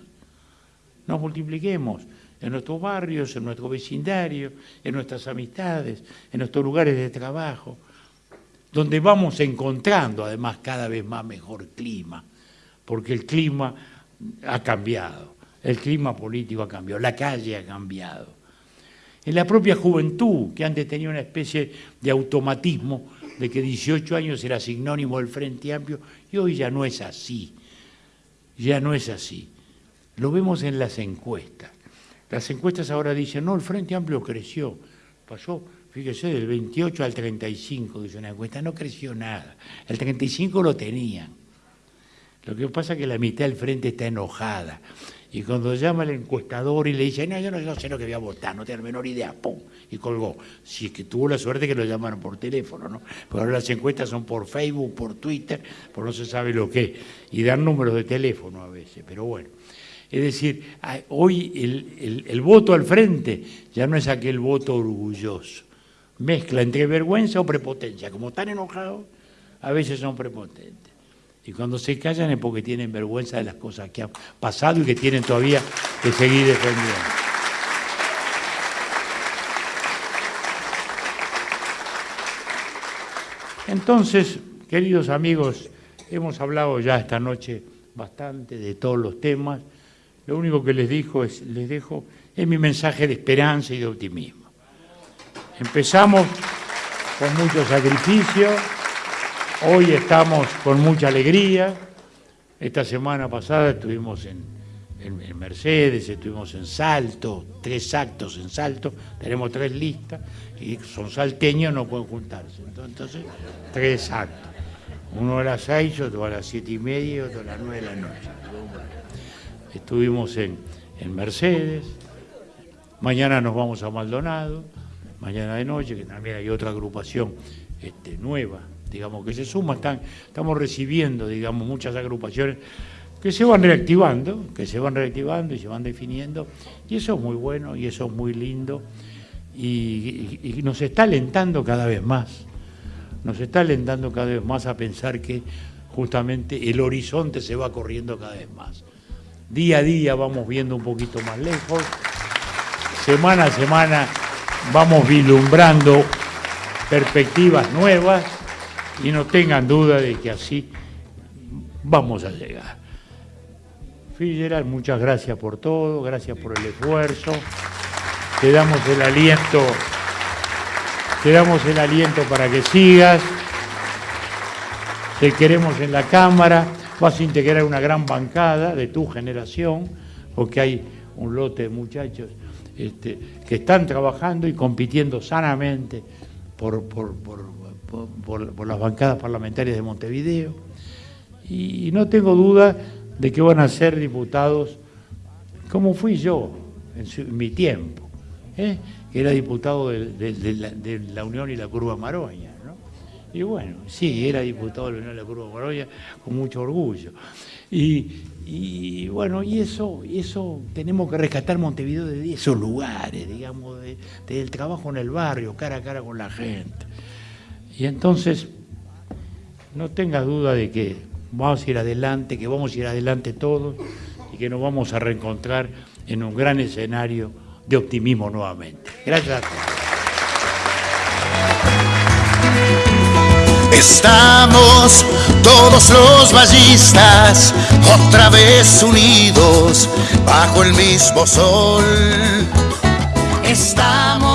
nos multipliquemos en nuestros barrios, en nuestro vecindario, en nuestras amistades, en nuestros lugares de trabajo, donde vamos encontrando además cada vez más mejor clima, porque el clima ha cambiado. El clima político ha cambiado, la calle ha cambiado. En la propia juventud, que antes tenía una especie de automatismo de que 18 años era sinónimo del Frente Amplio, y hoy ya no es así. Ya no es así. Lo vemos en las encuestas. Las encuestas ahora dicen, no, el Frente Amplio creció. Pasó, fíjese, del 28 al 35, dice una encuesta, no creció nada. El 35 lo tenían. Lo que pasa es que la mitad del Frente está enojada. Y cuando llama el encuestador y le dice, no, yo no, sé lo que voy a votar, no tengo la menor idea, ¡pum! Y colgó. Si es que tuvo la suerte que lo llamaron por teléfono, ¿no? Pero ahora las encuestas son por Facebook, por Twitter, por no se sabe lo que. Y dan números de teléfono a veces, pero bueno. Es decir, hoy el, voto al frente ya no es aquel voto orgulloso. Mezcla entre vergüenza o prepotencia. Como están enojados, a veces son prepotentes. Y cuando se callan es porque tienen vergüenza de las cosas que han pasado y que tienen todavía que seguir defendiendo. Entonces, queridos amigos, hemos hablado ya esta noche bastante de todos los temas. Lo único que les dijo es, les dejo es mi mensaje de esperanza y de optimismo. Empezamos con mucho sacrificio, hoy estamos con mucha alegría. Esta semana pasada estuvimos en, en, Mercedes, estuvimos en Salto, tres actos en Salto, tenemos tres listas y son salteños, no pueden juntarse. Entonces, tres actos. Uno a las seis, otro a las siete y media otro a las nueve de la noche estuvimos en, Mercedes, mañana nos vamos a Maldonado, mañana de noche, que también hay otra agrupación este, nueva, digamos, que se suma, están, estamos recibiendo, digamos, muchas agrupaciones que se van reactivando, que se van reactivando y se van definiendo, y eso es muy bueno y eso es muy lindo, y nos está alentando cada vez más, nos está alentando cada vez más a pensar que justamente el horizonte se va corriendo cada vez más. Día a día vamos viendo un poquito más lejos. Semana a semana vamos vislumbrando perspectivas nuevas y no tengan duda de que así vamos a llegar. Fitzgerald, muchas gracias por todo, gracias por el esfuerzo. Te damos el aliento, te damos el aliento para que sigas. Te queremos en la Cámara vas a integrar una gran bancada de tu generación, porque hay un lote de muchachos este, que están trabajando y compitiendo sanamente por, las bancadas parlamentarias de Montevideo. Y no tengo duda de que van a ser diputados como fui yo en, mi tiempo, ¿eh? que era diputado de, la, Unión y la Curva Maroña. Y bueno, sí, era diputado de la Unión de la Curva Moroya con mucho orgullo. Y, bueno, y eso, y eso tenemos que rescatar Montevideo de esos lugares, digamos, del trabajo en el barrio, cara a cara con la gente. Y entonces, no tengas duda de que vamos a ir adelante, que vamos a ir adelante todos y que nos vamos a reencontrar en un gran escenario de optimismo nuevamente. Gracias. Estamos todos los ballistas otra vez unidos bajo el mismo sol. Estamos